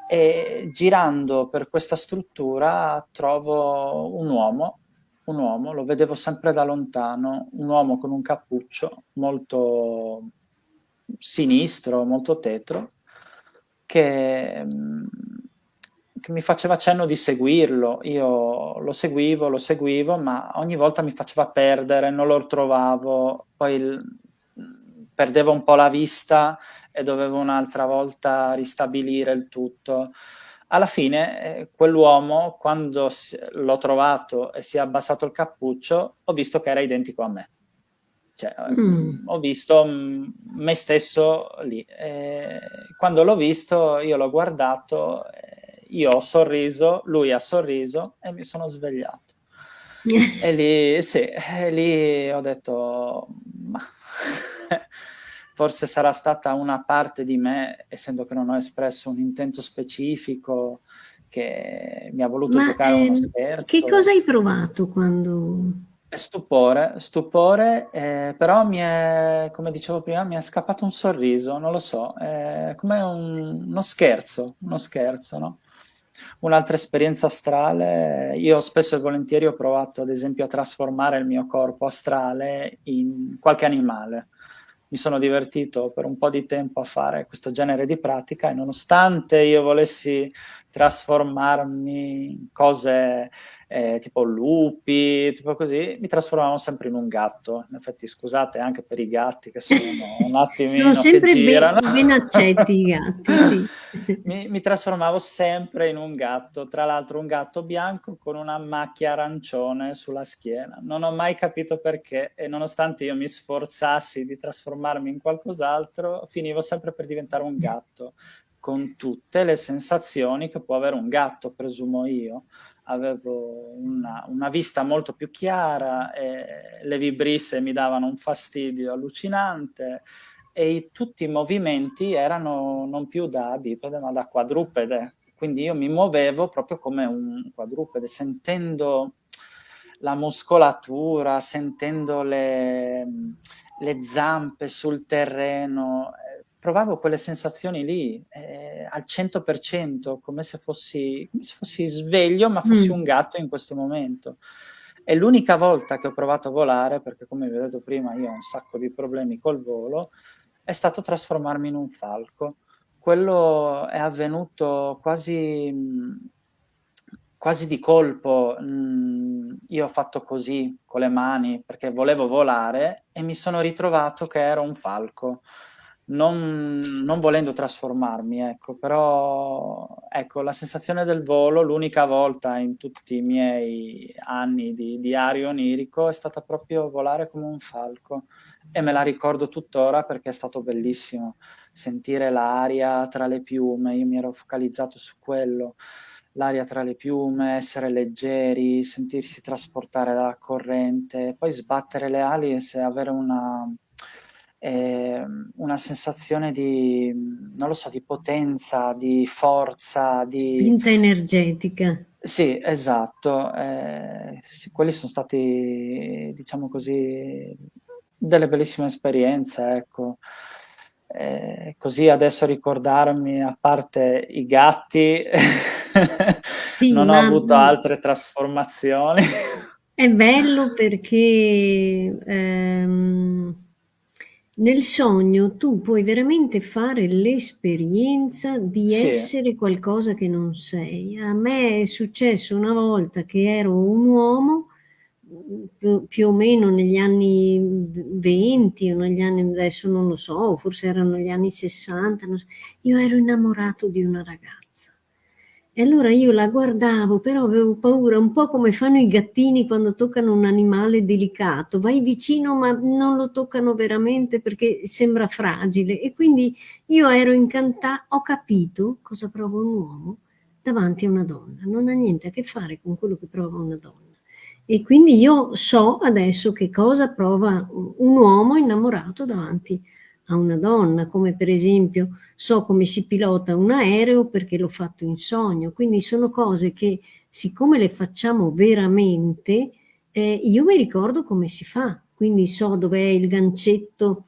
E girando per questa struttura trovo un uomo un uomo, lo vedevo sempre da lontano, un uomo con un cappuccio molto sinistro, molto tetro, che mhmm, che mi faceva cenno di seguirlo. Io lo seguivo, lo seguivo, ma ogni volta mi faceva perdere, non lo trovavo, poi il mhmm, perdevo un po' la vista e dovevo un'altra volta ristabilire il tutto. Alla fine, ehm, quell'uomo quando l'ho trovato e si è abbassato il cappuccio, ho visto che era identico a me. Cioè, Mh. mhmm, ho visto, mhmm, me stesso lì. Ehm, quando l'ho visto io l'ho guardato, ehm, io ho sorriso, lui ha sorriso e mi sono svegliato. E lì sì, e lì ho detto: "Mah, forse sarà stata una parte di me, essendo che non ho espresso un intento specifico, che mi ha voluto Ma, giocare uno ehm, che cosa scherzo." hai provato quando stupore, stupore, ehm, però mi è come dicevo prima, mi è scappato un sorriso, non lo so, è come un uno scherzo, uno scherzo, no. Un'altra esperienza astrale, io spesso e volentieri ho provato ad esempio a trasformare il mio corpo astrale in qualche animale. Mi sono divertito per un po' di tempo a fare questo genere di pratica e nonostante io volessi trasformarmi in cose, ehm, tipo lupi, tipo così, mi trasformavo sempre in un gatto. In effetti scusate anche per i gatti che sono un Sono attimino che sempre be girano. ben accetti i gatti, sì. Mi mi trasformavo sempre in un gatto, tra l'altro un gatto bianco con una macchia arancione sulla schiena. Non ho mai capito perché e nonostante io mi sforzassi di trasformarmi in qualcos'altro, finivo sempre per diventare un gatto, con tutte le sensazioni che può avere un gatto, presumo io. Avevo una una vista molto più chiara, le vibrisse mi davano un fastidio allucinante e i tutti i movimenti erano non più da bipede, ma da quadrupede. Quindi io mi muovevo proprio come un quadrupede, sentendo la muscolatura, sentendo le le zampe sul terreno, provavo quelle sensazioni lì, ehm, al 100%, come se fossi come se fossi sveglio, ma fossi Mh. un gatto in questo momento. E l'unica volta che ho provato a volare, perché come vi ho detto prima io ho un sacco di problemi col volo, è stato trasformarmi in un falco. Quello è avvenuto quasi mhmm, quasi di colpo. Mhmm, io ho fatto così con le mani, perché volevo volare e mi sono ritrovato che ero un falco. Non non volendo trasformarmi, ecco, però ecco, la sensazione del volo, l'unica volta in tutti i miei anni di diario onirico, è stata proprio volare come un falco e me la ricordo tuttora perché è stato bellissimo. Sentire l'aria tra le piume, io mi ero focalizzato su quello, l'aria tra le piume, essere leggeri, sentirsi trasportare dalla corrente, poi sbattere le ali e avere una ehm, una sensazione di, non lo so, di potenza, di forza, di... Spinta energetica. Sì, esatto. Eh, sì, quelli sono stati, diciamo così, delle bellissime esperienze, ecco. Eh, così adesso ricordarmi, a parte i gatti, sì, non ho avuto altre trasformazioni. È bello perché ehm, nel sogno tu puoi veramente fare l'esperienza di Sì. essere qualcosa che non sei. A me è successo una volta che ero un uomo, più, più o meno negli anni 20 o negli anni, adesso non lo so, forse erano gli anni 60, so, io ero innamorato di una ragazza. E allora io la guardavo, però avevo paura, un po' come fanno i gattini quando toccano un animale delicato. Vai vicino ma non lo toccano veramente perché sembra fragile. E quindi io ero incantata, ho capito cosa prova un uomo davanti a una donna. Non ha niente a che fare con quello che prova una donna. E quindi io so adesso che cosa prova un uomo innamorato davanti a una donna, come per esempio so come si pilota un aereo perché l'ho fatto in sogno. Quindi sono cose che siccome le facciamo veramente, eh, io mi ricordo come si fa. Quindi so dov'è il gancetto,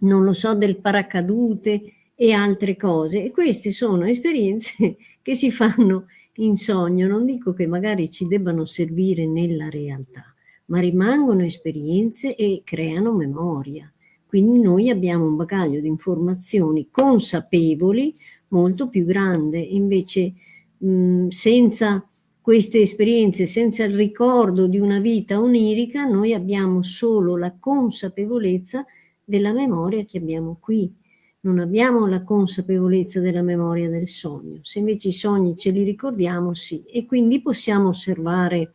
non lo so, del paracadute e altre cose. E queste sono esperienze che si fanno in sogno. Non dico che magari ci debbano servire nella realtà, ma rimangono esperienze e creano memoria. Quindi noi abbiamo un bagaglio di informazioni consapevoli molto più grande. Invece mh, senza queste esperienze, senza il ricordo di una vita onirica, noi abbiamo solo la consapevolezza della memoria che abbiamo qui. Non abbiamo la consapevolezza della memoria del sogno. Se invece i sogni ce li ricordiamo, sì. E quindi possiamo osservare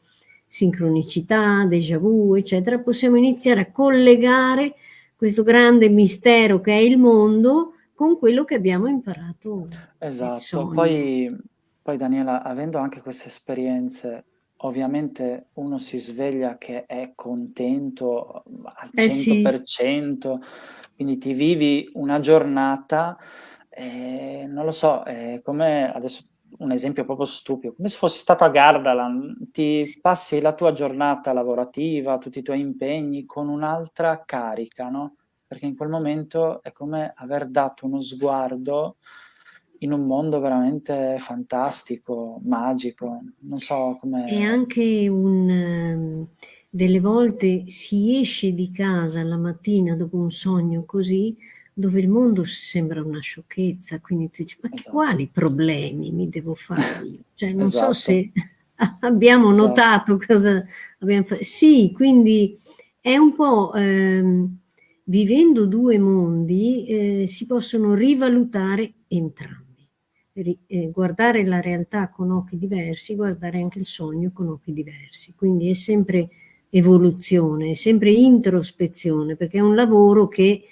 sincronicità, déjà vu, eccetera. Possiamo iniziare a collegare questo grande mistero che è il mondo con quello che abbiamo imparato. Esatto, poi, poi Daniela, avendo anche queste esperienze, ovviamente uno si sveglia che è contento al eh 100%, sì. quindi ti vivi una giornata, eh, non lo so, è come adesso un esempio proprio stupido, come se fossi stato a Gardaland, ti passi la tua giornata lavorativa, tutti i tuoi impegni con un'altra carica, no? Perché in quel momento è come aver dato uno sguardo in un mondo veramente fantastico, magico, non so come... E anche un... Ehm, delle volte si esce di casa la mattina dopo un sogno così, dove il mondo sembra una sciocchezza, quindi tu dici, ma esatto. quali problemi mi devo fare io? Cioè, non esatto. so se abbiamo esatto. notato cosa abbiamo fatto. Sì, quindi è un po', ehm, vivendo due mondi, eh, si possono rivalutare entrambi. Ri, eh, guardare la realtà con occhi diversi, guardare anche il sogno con occhi diversi. Quindi è sempre evoluzione, è sempre introspezione, perché è un lavoro che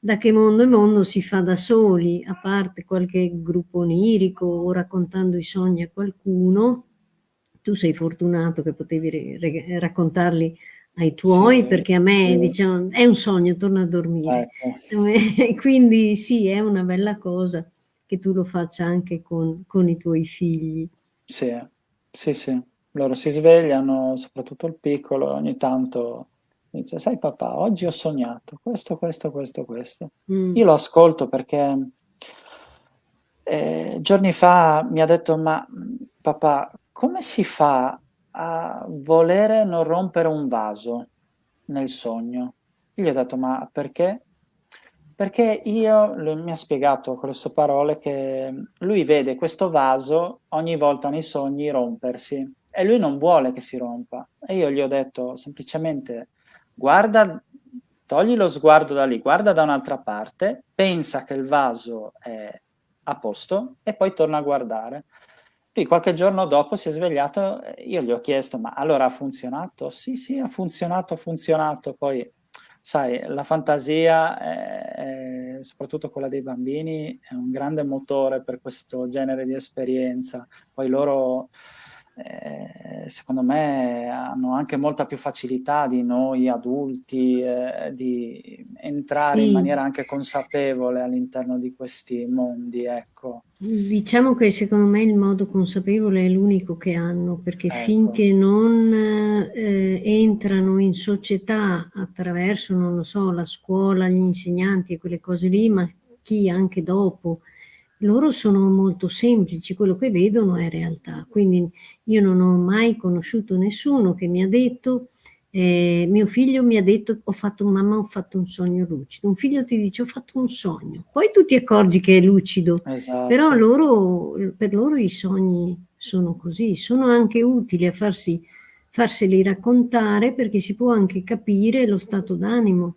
da che mondo è mondo si fa da soli, a parte qualche gruppo onirico o raccontando i sogni a qualcuno. Tu sei fortunato che potevi raccontarli ai tuoi, sì, perché a me sì. diciamo, è un sogno, torna a dormire. Ecco. Quindi sì, è una bella cosa che tu lo faccia anche con, con i tuoi figli. Sì, sì, sì. Loro si svegliano, soprattutto il piccolo, ogni tanto Dice, sai papà, oggi ho sognato questo, questo, questo, questo. Mm. Io lo ascolto perché eh, giorni fa mi ha detto, ma papà, come si fa a volere non rompere un vaso nel sogno? Io gli ho detto, ma perché? Perché io, lui mi ha spiegato con le sue parole che lui vede questo vaso ogni volta nei sogni rompersi e lui non vuole che si rompa. E io gli ho detto semplicemente guarda, togli lo sguardo da lì, guarda da un'altra parte, pensa che il vaso è a posto e poi torna a guardare. Lui qualche giorno dopo si è svegliato, io gli ho chiesto, ma allora ha funzionato? Sì, sì, ha funzionato, ha funzionato. Poi, sai, la fantasia, è, è, soprattutto quella dei bambini, è un grande motore per questo genere di esperienza. Poi loro eh, secondo me hanno anche molta più facilità di noi adulti eh, di entrare sì. in maniera anche consapevole all'interno di questi mondi, ecco. Diciamo che secondo me il modo consapevole è l'unico che hanno, perché ecco. finché non eh, entrano in società attraverso, non lo so, la scuola, gli insegnanti e quelle cose lì, ma chi anche dopo, loro sono molto semplici, quello che vedono è realtà. Quindi io non ho mai conosciuto nessuno che mi ha detto, eh, mio figlio mi ha detto, ho fatto, mamma ho fatto un sogno lucido. Un figlio ti dice, ho fatto un sogno. Poi tu ti accorgi che è lucido, esatto. però loro, per loro i sogni sono così, sono anche utili a farsi, farseli raccontare perché si può anche capire lo stato d'animo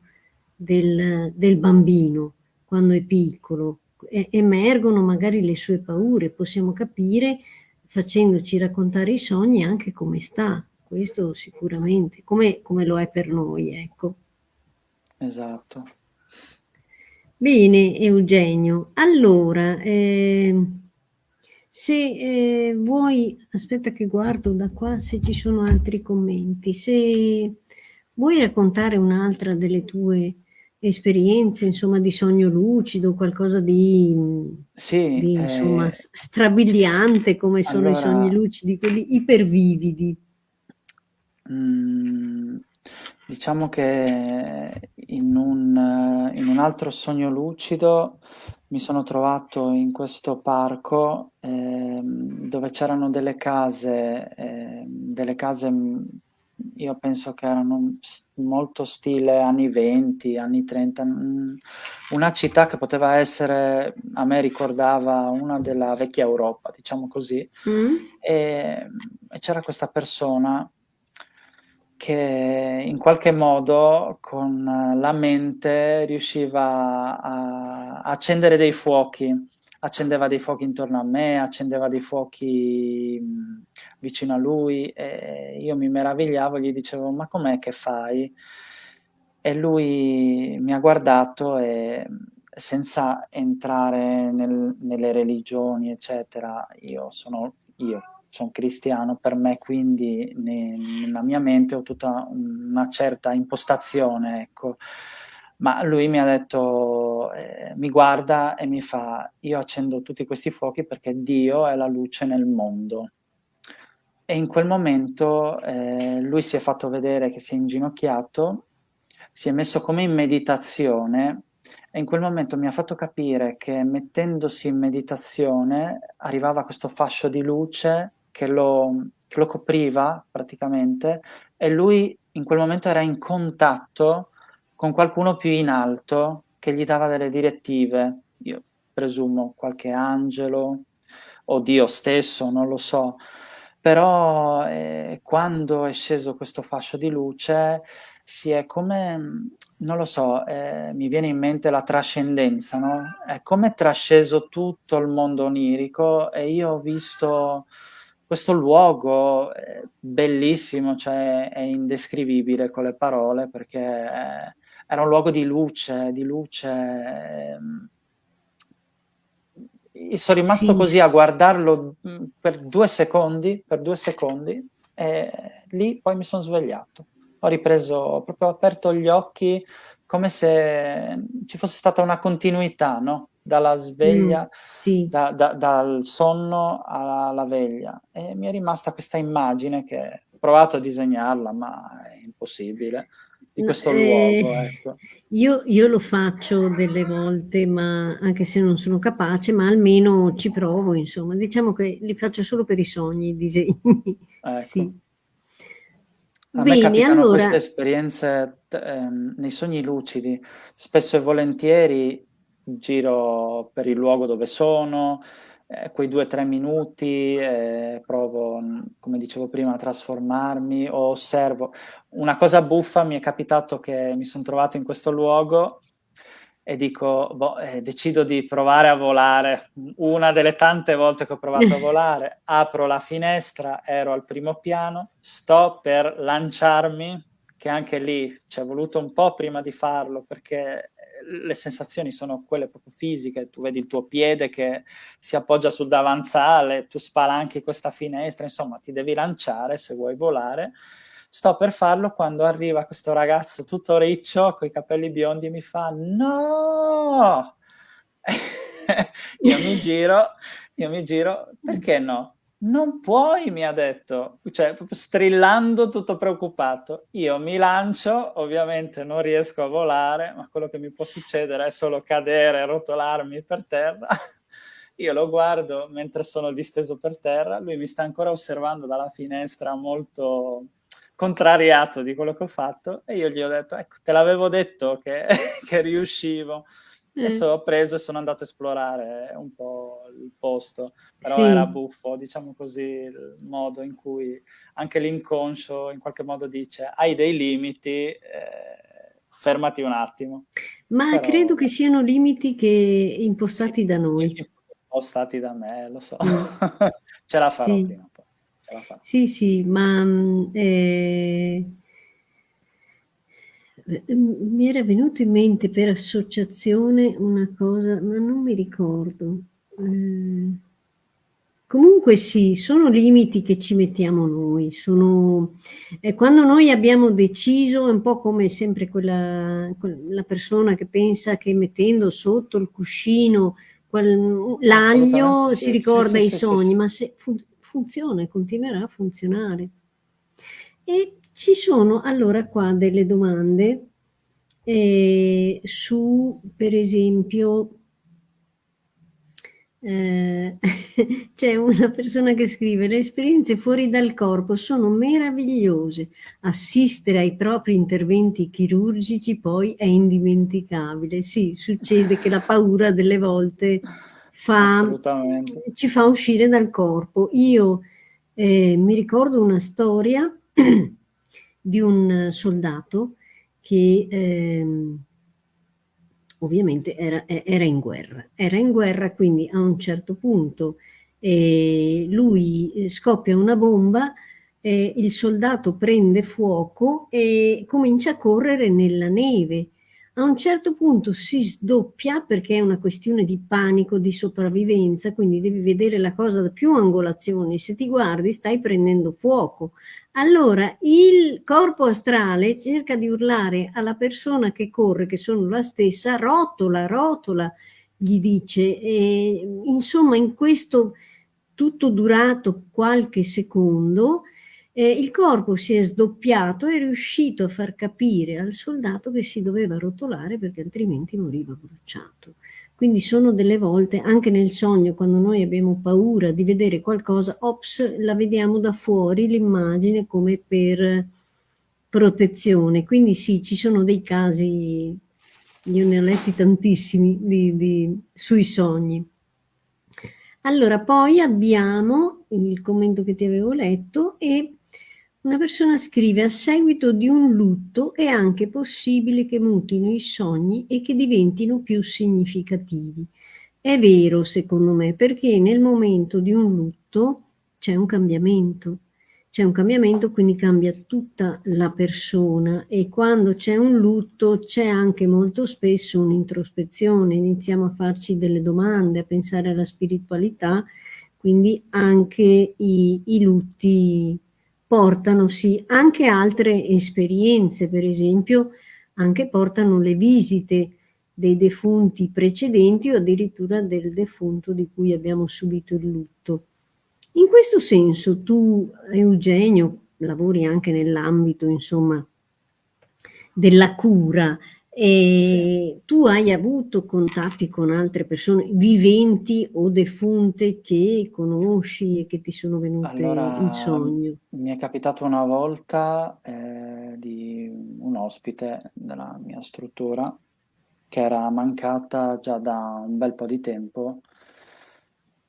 del, del bambino quando è piccolo, emergono magari le sue paure, possiamo capire facendoci raccontare i sogni anche come sta, questo sicuramente, come, come lo è per noi, ecco. Esatto. Bene, Eugenio. Allora, eh, se eh, vuoi, aspetta che guardo da qua se ci sono altri commenti, se vuoi raccontare un'altra delle tue esperienze, insomma, di sogno lucido, qualcosa di, sì, di insomma, eh, strabiliante come sono allora, i sogni lucidi, quelli ipervividi. Mm, diciamo che in un, in un, altro sogno lucido mi sono trovato in questo parco eh, dove c'erano delle case, eh, delle case io penso che erano molto stile anni 20, anni 30, mm, una città che poteva essere, a me ricordava una della vecchia Europa, diciamo così, mm. e, e c'era questa persona che in qualche modo con la mente riusciva a accendere dei fuochi accendeva dei fuochi intorno a me, accendeva dei fuochi mh, vicino a lui e io mi meravigliavo, gli dicevo ma com'è che fai? E lui mi ha guardato e senza entrare nel, nelle religioni eccetera, io sono io, sono cristiano, per me quindi ne, nella mia mente ho tutta una certa impostazione, ecco, ma lui mi ha detto, eh, mi guarda e mi fa, io accendo tutti questi fuochi perché Dio è la luce nel mondo. E in quel momento eh, lui si è fatto vedere che si è inginocchiato, si è messo come in meditazione e in quel momento mi ha fatto capire che mettendosi in meditazione arrivava questo fascio di luce che lo, che lo copriva praticamente e lui in quel momento era in contatto con qualcuno più in alto che gli dava delle direttive, io presumo qualche angelo o Dio stesso, non lo so, però eh, quando è sceso questo fascio di luce si è come, non lo so, eh, mi viene in mente la trascendenza, no? È come trasceso tutto il mondo onirico e io ho visto questo luogo eh, bellissimo, cioè è indescrivibile con le parole perché... È, era un luogo di luce, di luce. Ehm. sono rimasto sì. così a guardarlo mm, per due secondi, per due secondi, e lì poi mi sono svegliato. Ho ripreso, proprio aperto gli occhi, come se ci fosse stata una continuità, no? Dalla sveglia, mm, sì. da, da, dal sonno alla veglia. E mi è rimasta questa immagine che ho provato a disegnarla, ma è impossibile di questo eh, luogo. Ecco. Io, io, lo faccio delle volte, ma anche se non sono capace, ma almeno ci provo, insomma. Diciamo che li faccio solo per i sogni, i disegni. Ecco. Sì. A Bene, me capitano allora... queste esperienze ehm, nei sogni lucidi. Spesso e volentieri giro per il luogo dove sono, eh, quei due o tre minuti eh, provo, come dicevo prima, a trasformarmi o osservo. Una cosa buffa mi è capitato che mi sono trovato in questo luogo e dico, boh, eh, decido di provare a volare. Una delle tante volte che ho provato a volare, apro la finestra, ero al primo piano, sto per lanciarmi, che anche lì ci è voluto un po' prima di farlo, perché le sensazioni sono quelle proprio fisiche, tu vedi il tuo piede che si appoggia sul davanzale, tu spalanchi questa finestra, insomma ti devi lanciare se vuoi volare. Sto per farlo quando arriva questo ragazzo tutto riccio, con i capelli biondi, e mi fa no! io mi giro, io mi giro, perché no? Non puoi, mi ha detto, cioè strillando tutto preoccupato. Io mi lancio, ovviamente non riesco a volare, ma quello che mi può succedere è solo cadere, rotolarmi per terra. Io lo guardo mentre sono disteso per terra, lui mi sta ancora osservando dalla finestra molto contrariato di quello che ho fatto e io gli ho detto, ecco, te l'avevo detto che, che riuscivo. Adesso ho preso e sono andato a esplorare un po' il posto, però sì. era buffo, diciamo così, il modo in cui anche l'inconscio in qualche modo dice hai dei limiti, eh, fermati un attimo. Ma però, credo che siano limiti che impostati sì, da noi. Impostati da me, lo so. Mm. Ce la farò sì. prima o poi. Sì, sì, ma... Mm, eh mi era venuto in mente per associazione una cosa, ma non mi ricordo. Eh, comunque sì, sono limiti che ci mettiamo noi. Sono, eh, quando noi abbiamo deciso, è un po' come sempre quella, quella persona che pensa che mettendo sotto il cuscino l'aglio sì, si ricorda sì, sì, i sogni, ma se fun funziona e continuerà a funzionare. E ci sono allora qua delle domande eh, su, per esempio, eh, c'è una persona che scrive le esperienze fuori dal corpo sono meravigliose, assistere ai propri interventi chirurgici poi è indimenticabile. Sì, succede che la paura delle volte fa, ci fa uscire dal corpo. Io eh, mi ricordo una storia di un soldato che ehm, ovviamente era, era, in guerra. Era in guerra, quindi a un certo punto eh, lui eh, scoppia una bomba, eh, il soldato prende fuoco e comincia a correre nella neve a un certo punto si sdoppia perché è una questione di panico, di sopravvivenza, quindi devi vedere la cosa da più angolazioni. Se ti guardi stai prendendo fuoco. Allora il corpo astrale cerca di urlare alla persona che corre, che sono la stessa, rotola, rotola, gli dice. E, insomma, in questo tutto durato qualche secondo, eh, il corpo si è sdoppiato e è riuscito a far capire al soldato che si doveva rotolare perché altrimenti moriva bruciato. Quindi sono delle volte, anche nel sogno, quando noi abbiamo paura di vedere qualcosa, ops, la vediamo da fuori l'immagine come per protezione. Quindi sì, ci sono dei casi, io ne ho letti tantissimi, di, di, sui sogni. Allora, poi abbiamo il commento che ti avevo letto e una persona scrive a seguito di un lutto è anche possibile che mutino i sogni e che diventino più significativi. È vero secondo me perché nel momento di un lutto c'è un cambiamento, c'è un cambiamento quindi cambia tutta la persona e quando c'è un lutto c'è anche molto spesso un'introspezione, iniziamo a farci delle domande, a pensare alla spiritualità, quindi anche i, i lutti portano sì anche altre esperienze, per esempio anche portano le visite dei defunti precedenti o addirittura del defunto di cui abbiamo subito il lutto. In questo senso tu, Eugenio, lavori anche nell'ambito, insomma, della cura e sì. tu hai avuto contatti con altre persone viventi o defunte che conosci e che ti sono venute allora, in sogno? Mi è capitato una volta eh, di un ospite della mia struttura che era mancata già da un bel po' di tempo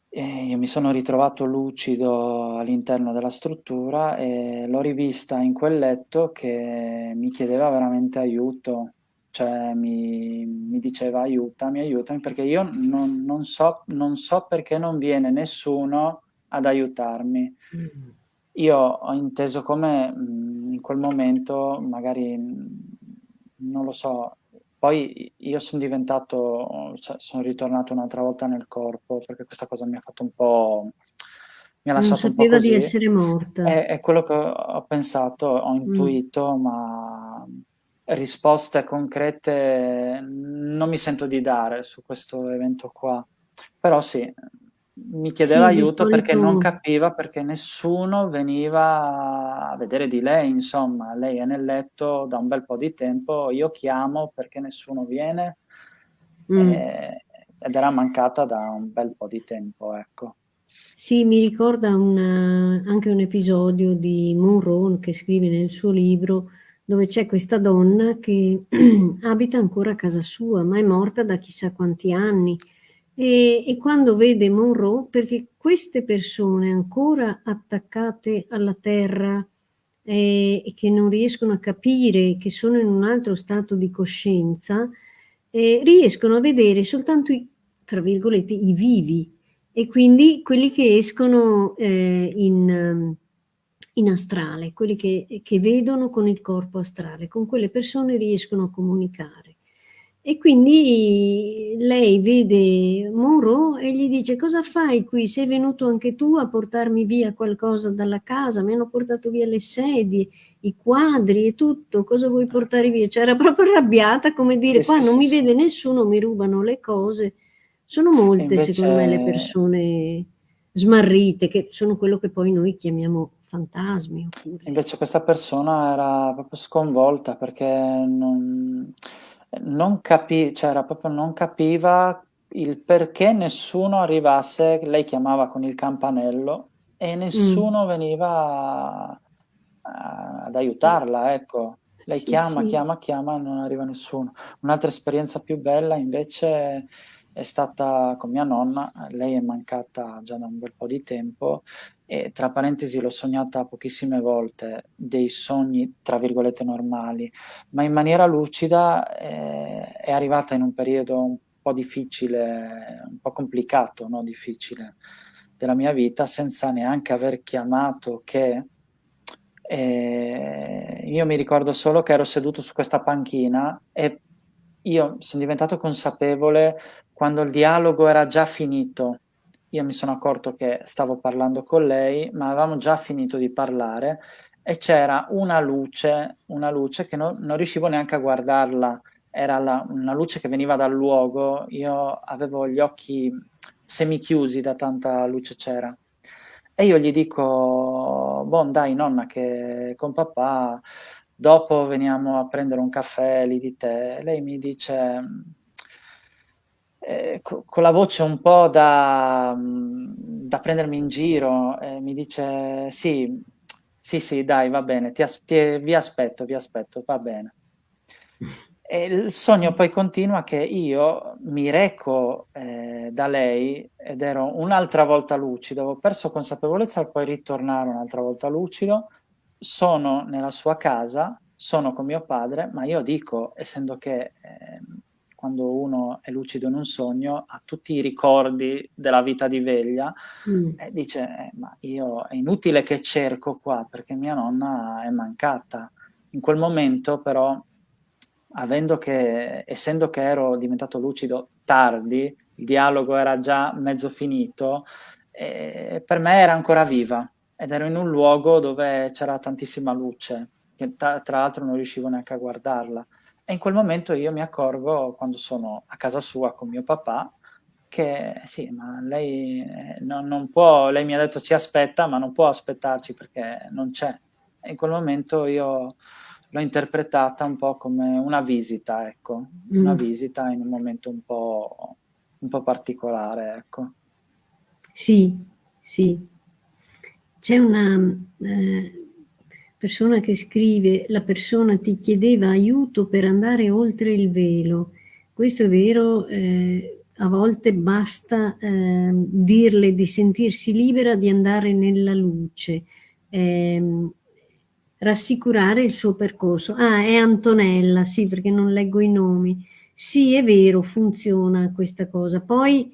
e io mi sono ritrovato lucido all'interno della struttura e l'ho rivista in quel letto che mi chiedeva veramente aiuto cioè mi, mi diceva aiutami, aiutami, perché io non, non, so, non so perché non viene nessuno ad aiutarmi. Mm. Io ho inteso come in quel momento, magari, non lo so, poi io sono diventato, cioè sono ritornato un'altra volta nel corpo, perché questa cosa mi ha fatto un po' mi ha Non lasciato un po' sapeva di così. essere morta. È è quello che ho pensato, ho Mh. intuito, ma risposte concrete non mi sento di dare su questo evento qua. Però sì, mi chiedeva Sì, aiuto perché non capiva perché nessuno veniva a vedere di lei, insomma. Lei è nel letto da un bel po' di tempo, io chiamo perché nessuno viene, Mh. ehm, ed era mancata da un bel po' di tempo, ecco. Sì, mi ricorda un anche un episodio di Monroe, che scrive nel suo libro, dove c'è questa donna che abita ancora a casa sua, ma è morta da chissà quanti anni. E e quando vede Monroe perché queste persone ancora attaccate alla terra, ehm, e che non riescono a capire che sono in un altro stato di coscienza, ehm, riescono a vedere soltanto i tra virgolette, "i vivi", e quindi quelli che escono, ehm, in in astrale, quelli che che vedono con il corpo astrale. Con quelle persone riescono a comunicare. E quindi lei vede Monroe e gli dice: "Cosa fai qui? Sei venuto anche tu a portarmi via qualcosa dalla casa? Mi hanno portato via le sedie, i quadri e tutto, cosa vuoi portare via?" Cioè era proprio arrabbiata, come dire: "Qua non mi vede nessuno, mi rubano le cose." Sono molte secondo me le invece persone smarrite, che sono quello che poi noi chiamiamo fantasmi oppure invece questa persona era proprio sconvolta perché non non capì cioè proprio non capiva il perché nessuno arrivasse lei chiamava con il campanello e Mh. nessuno veniva a ad aiutarla, ecco. Lei Sì, chiama, sì. chiama, chiama e non arriva nessuno. Un'altra esperienza più bella invece è stata con mia nonna, lei è mancata già da un bel po' di tempo e tra parentesi l'ho sognata pochissime volte, dei sogni tra virgolette "normali", ma in maniera lucida, ehm, è arrivata in un periodo un po' difficile, un po' complicato, no, difficile della mia vita, senza neanche aver chiamato che ehm, io mi ricordo solo che ero seduto su questa panchina e io son diventato consapevole quando il dialogo era già finito. Io mi sono accorto che stavo parlando con lei, ma avevamo già finito di parlare e c'era una luce una luce che no non riuscivo neanche a guardarla. Era la una luce che veniva dal luogo, io avevo gli occhi semichiusi da tanta luce c'era. E io gli dico: "Bon dai nonna che con papà dopo veniamo a prendere un caffè lì di te." Lei mi dice, ehm, co con la voce un po' da mhmm, da prendermi in giro, e mi dice: "Sì, sì, sì, dai va bene, ti as ti vi aspetto, vi aspetto, va bene." E il sogno poi continua che io mi reco, ehm, da lei ed ero un'altra volta lucido, avevo perso consapevolezza per poi ritornare un'altra volta lucido, sono nella sua casa, sono con mio padre, ma io dico, essendo che, ehm, quando uno è lucido in un sogno ha tutti i ricordi della vita di veglia, Mh. e dice: "Eh, ma io è inutile che cerco qua perché mia nonna è mancata." In quel momento però, avendo che essendo che ero diventato lucido tardi, il dialogo era già mezzo finito, ehm, per me era ancora viva ed ero in un luogo dove c'era tantissima luce, che ta tra l'altro non riuscivo neanche a guardarla. E in quel momento io mi accorgo, quando sono a casa sua con mio papà, che sì, ma lei, ehm, non non può lei mi ha detto: "Ci aspetta", ma non può aspettarci perché non c'è. E in quel momento io l'ho interpretata un po' come una visita, ecco, una Mh. visita in un momento un po' un po' particolare, ecco. Sì, sì. C'è una, ehm, persona che scrive: "La persona ti chiedeva aiuto per andare oltre il velo." Questo è vero, ehm, a volte basta, ehm, dirle di sentirsi libera di andare nella luce, ehm, rassicurare il suo percorso. Ah, è Antonella, sì, perché non leggo i nomi. Sì, è vero, funziona questa cosa. Poi,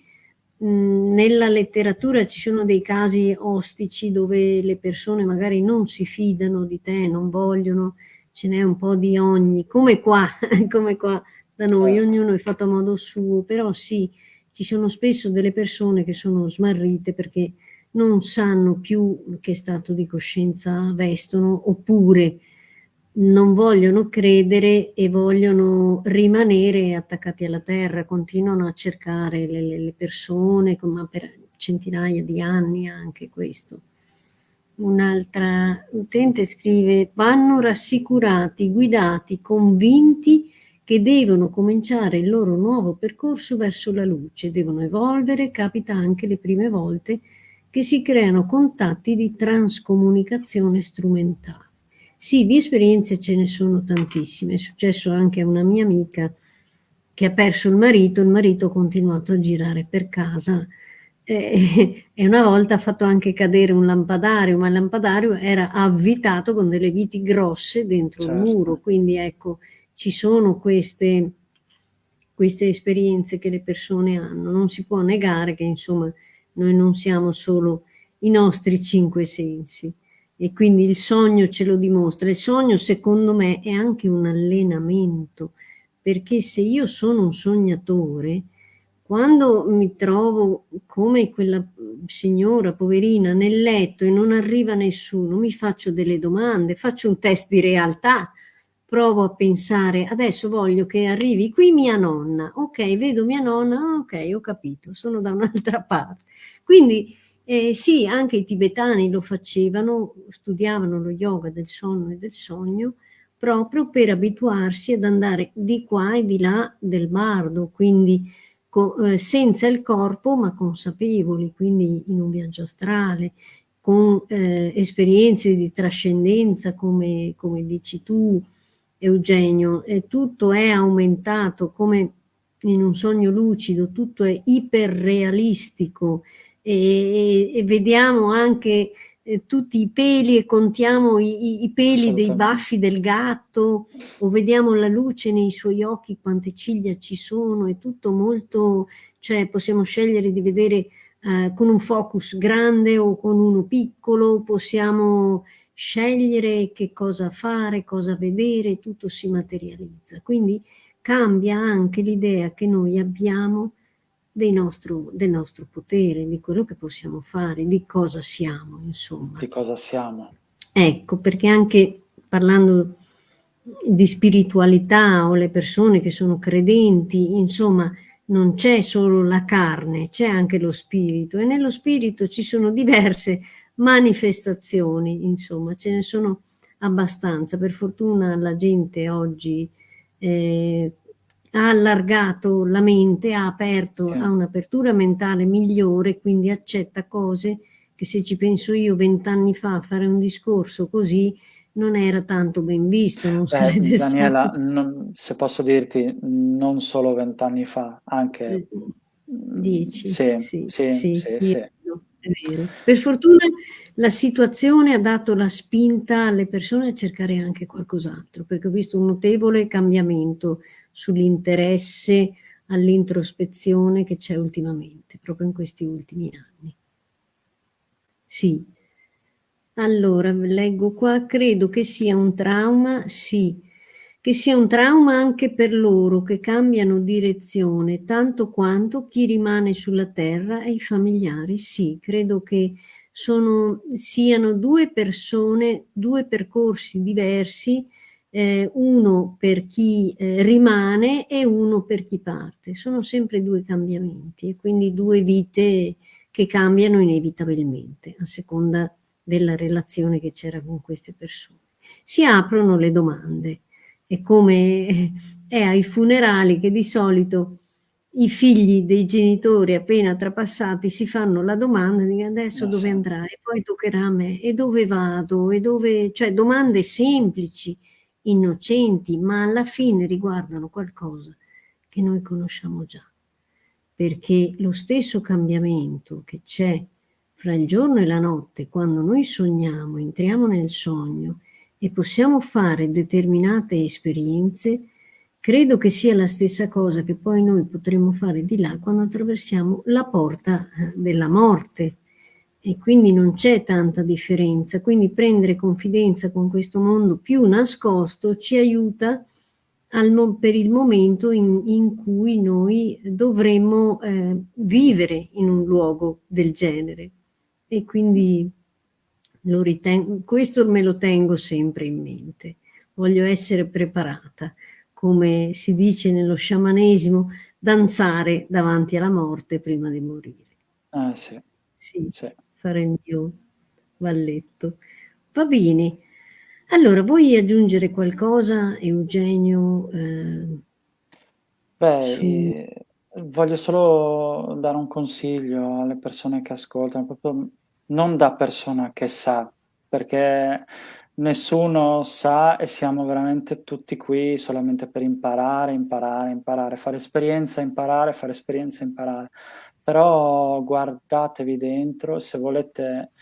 nella letteratura ci sono dei casi ostici dove le persone magari non si fidano di te, non vogliono, ce n'è un po' di ogni, come qua, come qua da noi, certo. ognuno è fatto a modo suo, però sì, ci sono spesso delle persone che sono smarrite perché non sanno più che stato di coscienza vestono oppure non vogliono credere e vogliono rimanere attaccati alla terra, continuano a cercare le, le persone, ma per centinaia di anni anche questo. Un'altra utente scrive, vanno rassicurati, guidati, convinti che devono cominciare il loro nuovo percorso verso la luce, devono evolvere, capita anche le prime volte che si creano contatti di transcomunicazione strumentale. Sì, di esperienze ce ne sono tantissime. È successo anche a una mia amica che ha perso il marito, il marito ha continuato a girare per casa eh, e una volta ha fatto anche cadere un lampadario, ma il lampadario era avvitato con delle viti grosse dentro certo. il muro, quindi ecco, ci sono queste, queste esperienze che le persone hanno. Non si può negare che insomma noi non siamo solo i nostri cinque sensi e quindi il sogno ce lo dimostra. Il sogno secondo me è anche un allenamento, perché se io sono un sognatore, quando mi trovo come quella signora poverina nel letto e non arriva nessuno, mi faccio delle domande, faccio un test di realtà, provo a pensare, adesso voglio che arrivi qui mia nonna, ok, vedo mia nonna, ok, ho capito, sono da un'altra parte. Quindi eh, sì, anche i tibetani lo facevano, studiavano lo yoga del sonno e del sogno, proprio per abituarsi ad andare di qua e di là del bardo, quindi eh, senza il corpo ma consapevoli, quindi in un viaggio astrale, con eh, esperienze di trascendenza come, come dici tu Eugenio, e tutto è aumentato come in un sogno lucido, tutto è iperrealistico, e, e vediamo anche eh, tutti i peli e contiamo i, i peli dei baffi del gatto o vediamo la luce nei suoi occhi, quante ciglia ci sono, è tutto molto, cioè possiamo scegliere di vedere eh, con un focus grande o con uno piccolo, possiamo scegliere che cosa fare, cosa vedere, tutto si materializza. Quindi cambia anche l'idea che noi abbiamo nostro, del nostro potere, di quello che possiamo fare, di cosa siamo, insomma. Di cosa siamo. Ecco, perché anche parlando di spiritualità o le persone che sono credenti, insomma, non c'è solo la carne, c'è anche lo spirito e nello spirito ci sono diverse manifestazioni, insomma, ce ne sono abbastanza. Per fortuna la gente oggi eh, ha allargato la mente, ha aperto, sì. ha un'apertura mentale migliore, quindi accetta cose che se ci penso io vent'anni fa fare un discorso così non era tanto ben visto. Non Beh, Daniela, stato... non, se posso dirti, non solo vent'anni fa, anche... Eh, dieci. Sì, sì, sì, sì, sì, sì. Per fortuna la situazione ha dato la spinta alle persone a cercare anche qualcos'altro, perché ho visto un notevole cambiamento sull'interesse all'introspezione che c'è ultimamente, proprio in questi ultimi anni. Sì. Allora, leggo qua, credo che sia un trauma, sì, che sia un trauma anche per loro che cambiano direzione, tanto quanto chi rimane sulla terra e i familiari, sì, credo che sono, siano due persone, due percorsi diversi eh, uno per chi eh, rimane e uno per chi parte. Sono sempre due cambiamenti e quindi due vite che cambiano inevitabilmente a seconda della relazione che c'era con queste persone. Si aprono le domande. È come è ai funerali che di solito i figli dei genitori appena trapassati si fanno la domanda di adesso no, dove andrà? E poi toccherà a me. E dove vado? E dove, cioè domande semplici innocenti, ma alla fine riguardano qualcosa che noi conosciamo già. Perché lo stesso cambiamento che c'è fra il giorno e la notte, quando noi sogniamo, entriamo nel sogno e possiamo fare determinate esperienze, credo che sia la stessa cosa che poi noi potremo fare di là quando attraversiamo la porta eh, della morte, e quindi non c'è tanta differenza. Quindi prendere confidenza con questo mondo più nascosto ci aiuta per il momento in, in cui noi dovremmo eh, vivere in un luogo del genere. E quindi questo me lo tengo sempre in mente. Voglio essere preparata, come si dice nello sciamanesimo, danzare davanti alla morte prima di morire. Ah, sì. Sì, sì. fare il mio balletto. Va bene. Allora, vuoi aggiungere qualcosa, Eugenio? Eh, Beh, su... Voglio solo dare un consiglio alle persone che ascoltano, proprio non da persona che sa, perché nessuno sa e siamo veramente tutti qui solamente per imparare, imparare, imparare, fare esperienza, imparare, fare esperienza, imparare. Però guardatevi dentro, se volete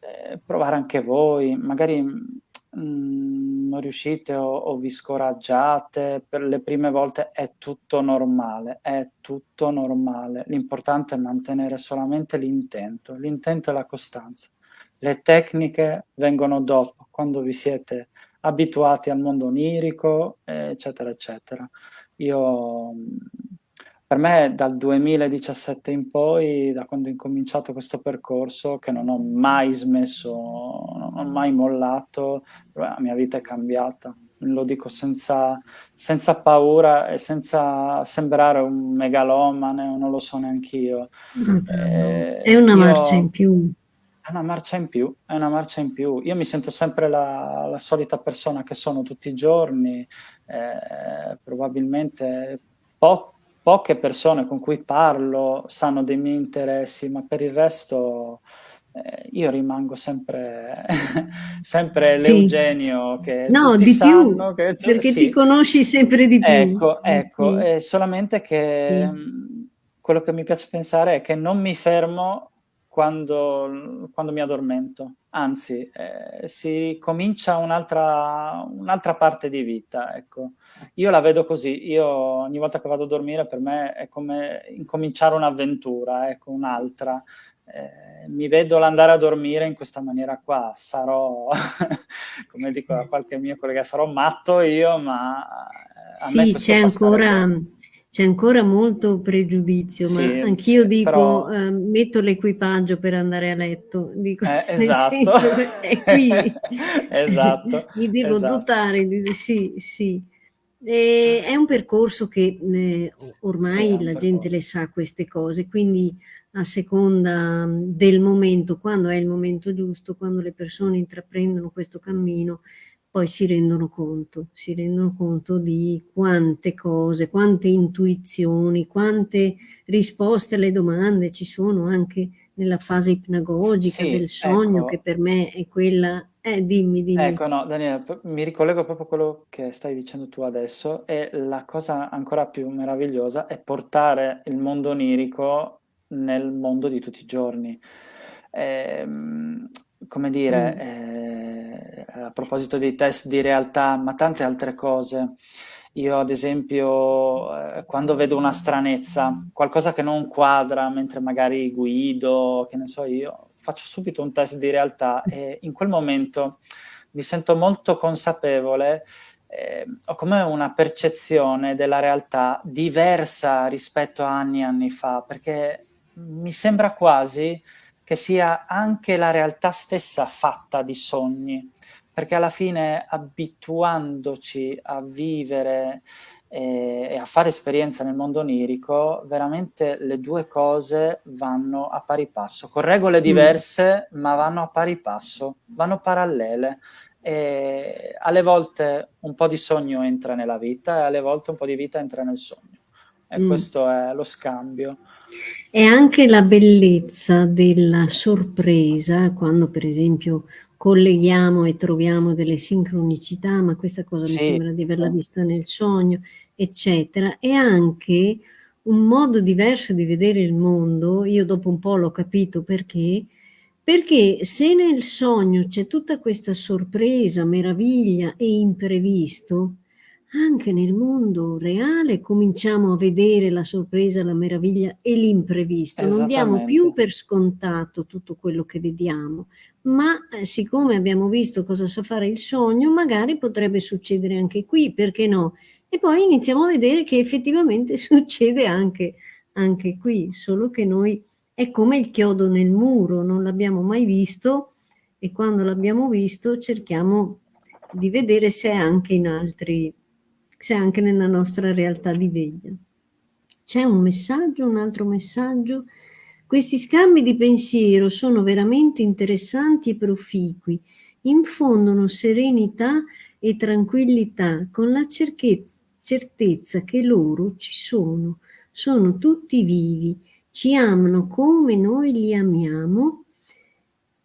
eh, provare anche voi, magari mh, non riuscite o, o, vi scoraggiate, per le prime volte è tutto normale, è tutto normale. L'importante è mantenere solamente l'intento, l'intento e la costanza. Le tecniche vengono dopo, quando vi siete abituati al mondo onirico, eccetera, eccetera. Io per me dal 2017 in poi, da quando ho incominciato questo percorso, che non ho mai smesso, non ho mai mollato, la mia vita è cambiata. Lo dico senza, senza paura e senza sembrare un megalomane, o non lo so neanche io. Eh, è una io, marcia in più. È una marcia in più, è una marcia in più. Io mi sento sempre la, la solita persona che sono tutti i giorni, eh, probabilmente poco poche persone con cui parlo sanno dei miei interessi, ma per il resto eh, io rimango sempre, sempre sì. l'Eugenio che no, di più, che, cioè, perché sì. ti conosci sempre di più. Ecco, ecco, sì. è solamente che mm, quello che mi piace pensare è che non mi fermo quando, quando mi addormento, anzi eh, si comincia un'altra un parte di vita, ecco. Io la vedo così, io ogni volta che vado a dormire per me è come incominciare un'avventura, ecco, un'altra. Eh, mi vedo l'andare a dormire in questa maniera qua, sarò, come dico a qualche mio collega, sarò matto io, ma eh, a sì, c'è ancora... Bene c'è ancora molto pregiudizio, sì, ma anch'io sì, dico, però... eh, metto l'equipaggio per andare a letto, dico, eh, esatto. nel senso, è qui, esatto, mi devo esatto. dotare, sì, sì. E è un percorso che eh, ormai sì, la gente le sa queste cose, quindi a seconda del momento, quando è il momento giusto, quando le persone intraprendono questo cammino, poi si rendono conto, si rendono conto di quante cose, quante intuizioni, quante risposte alle domande ci sono anche nella fase ipnagogica sì, del sogno, ecco. che per me è quella... Eh, dimmi, dimmi. Ecco, no, Daniela, mi ricollego proprio a quello che stai dicendo tu adesso e la cosa ancora più meravigliosa è portare il mondo onirico nel mondo di tutti i giorni. Ehm, come dire, mm. eh, a proposito dei test di realtà, ma tante altre cose. Io ad esempio, eh, quando vedo una stranezza, qualcosa che non quadra mentre magari guido, che ne so io, faccio subito un test di realtà e in quel momento mi sento molto consapevole, eh, ho come una percezione della realtà diversa rispetto a anni e anni fa, perché mi sembra quasi che sia anche la realtà stessa fatta di sogni, perché alla fine abituandoci a vivere e, e a fare esperienza nel mondo onirico, veramente le due cose vanno a pari passo, con regole mm. diverse, mm. ma vanno a pari passo, vanno parallele. E alle volte un po' di sogno entra nella vita e alle volte un po' di vita entra nel sogno. E mm. questo è lo scambio. E anche la bellezza della sorpresa, quando per esempio colleghiamo e troviamo delle sincronicità, ma questa cosa sì. mi sembra di averla vista nel sogno, eccetera, e anche un modo diverso di vedere il mondo, io dopo un po' l'ho capito perché, perché se nel sogno c'è tutta questa sorpresa, meraviglia e imprevisto, anche nel mondo reale cominciamo a vedere la sorpresa, la meraviglia e l'imprevisto. Non diamo più per scontato tutto quello che vediamo, ma eh, siccome abbiamo visto cosa sa fare il sogno, magari potrebbe succedere anche qui, perché no? E poi iniziamo a vedere che effettivamente succede anche, anche qui, solo che noi è come il chiodo nel muro, non l'abbiamo mai visto e quando l'abbiamo visto cerchiamo di vedere se è anche in altri, se è anche nella nostra realtà di veglia. C'è un messaggio, un altro messaggio. Questi scambi di pensiero sono veramente interessanti e proficui, infondono serenità e tranquillità con la certezza che loro ci sono, sono tutti vivi, ci amano come noi li amiamo,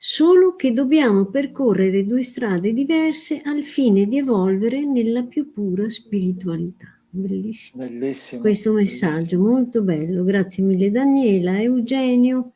solo che dobbiamo percorrere due strade diverse al fine di evolvere nella più pura spiritualità. Bellissimo. Bellissimo. Questo messaggio, bellissimo. molto bello. Grazie mille Daniela, Eugenio.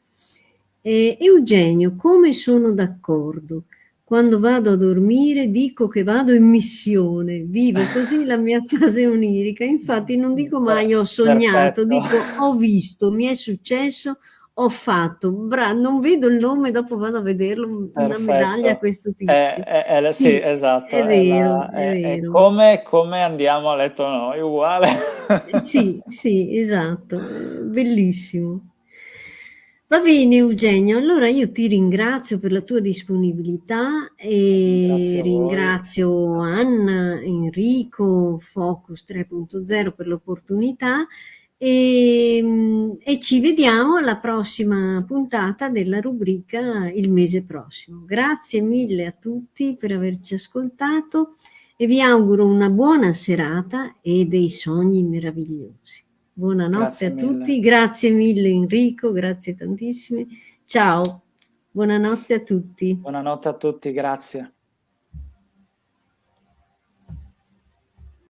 Eh, Eugenio, come sono d'accordo? Quando vado a dormire dico che vado in missione, vivo così la mia fase onirica. Infatti non dico mai ho sognato, Perfetto. dico ho visto, mi è successo, ho fatto, bra non vedo il nome, dopo vado a vederlo, Perfetto. una medaglia a questo tizio. È, è, è, sì, esatto. È vero, la, è, vero. Come, come, andiamo a letto noi, uguale. sì, sì, esatto, bellissimo. Va bene Eugenio, allora io ti ringrazio per la tua disponibilità e ringrazio Anna, Enrico, Focus 3.0 per l'opportunità e, e, ci vediamo alla prossima puntata della rubrica il mese prossimo. Grazie mille a tutti per averci ascoltato e vi auguro una buona serata e dei sogni meravigliosi. Buonanotte a tutti, grazie mille Enrico, grazie tantissime. Ciao, buonanotte a tutti. Buonanotte a tutti, grazie.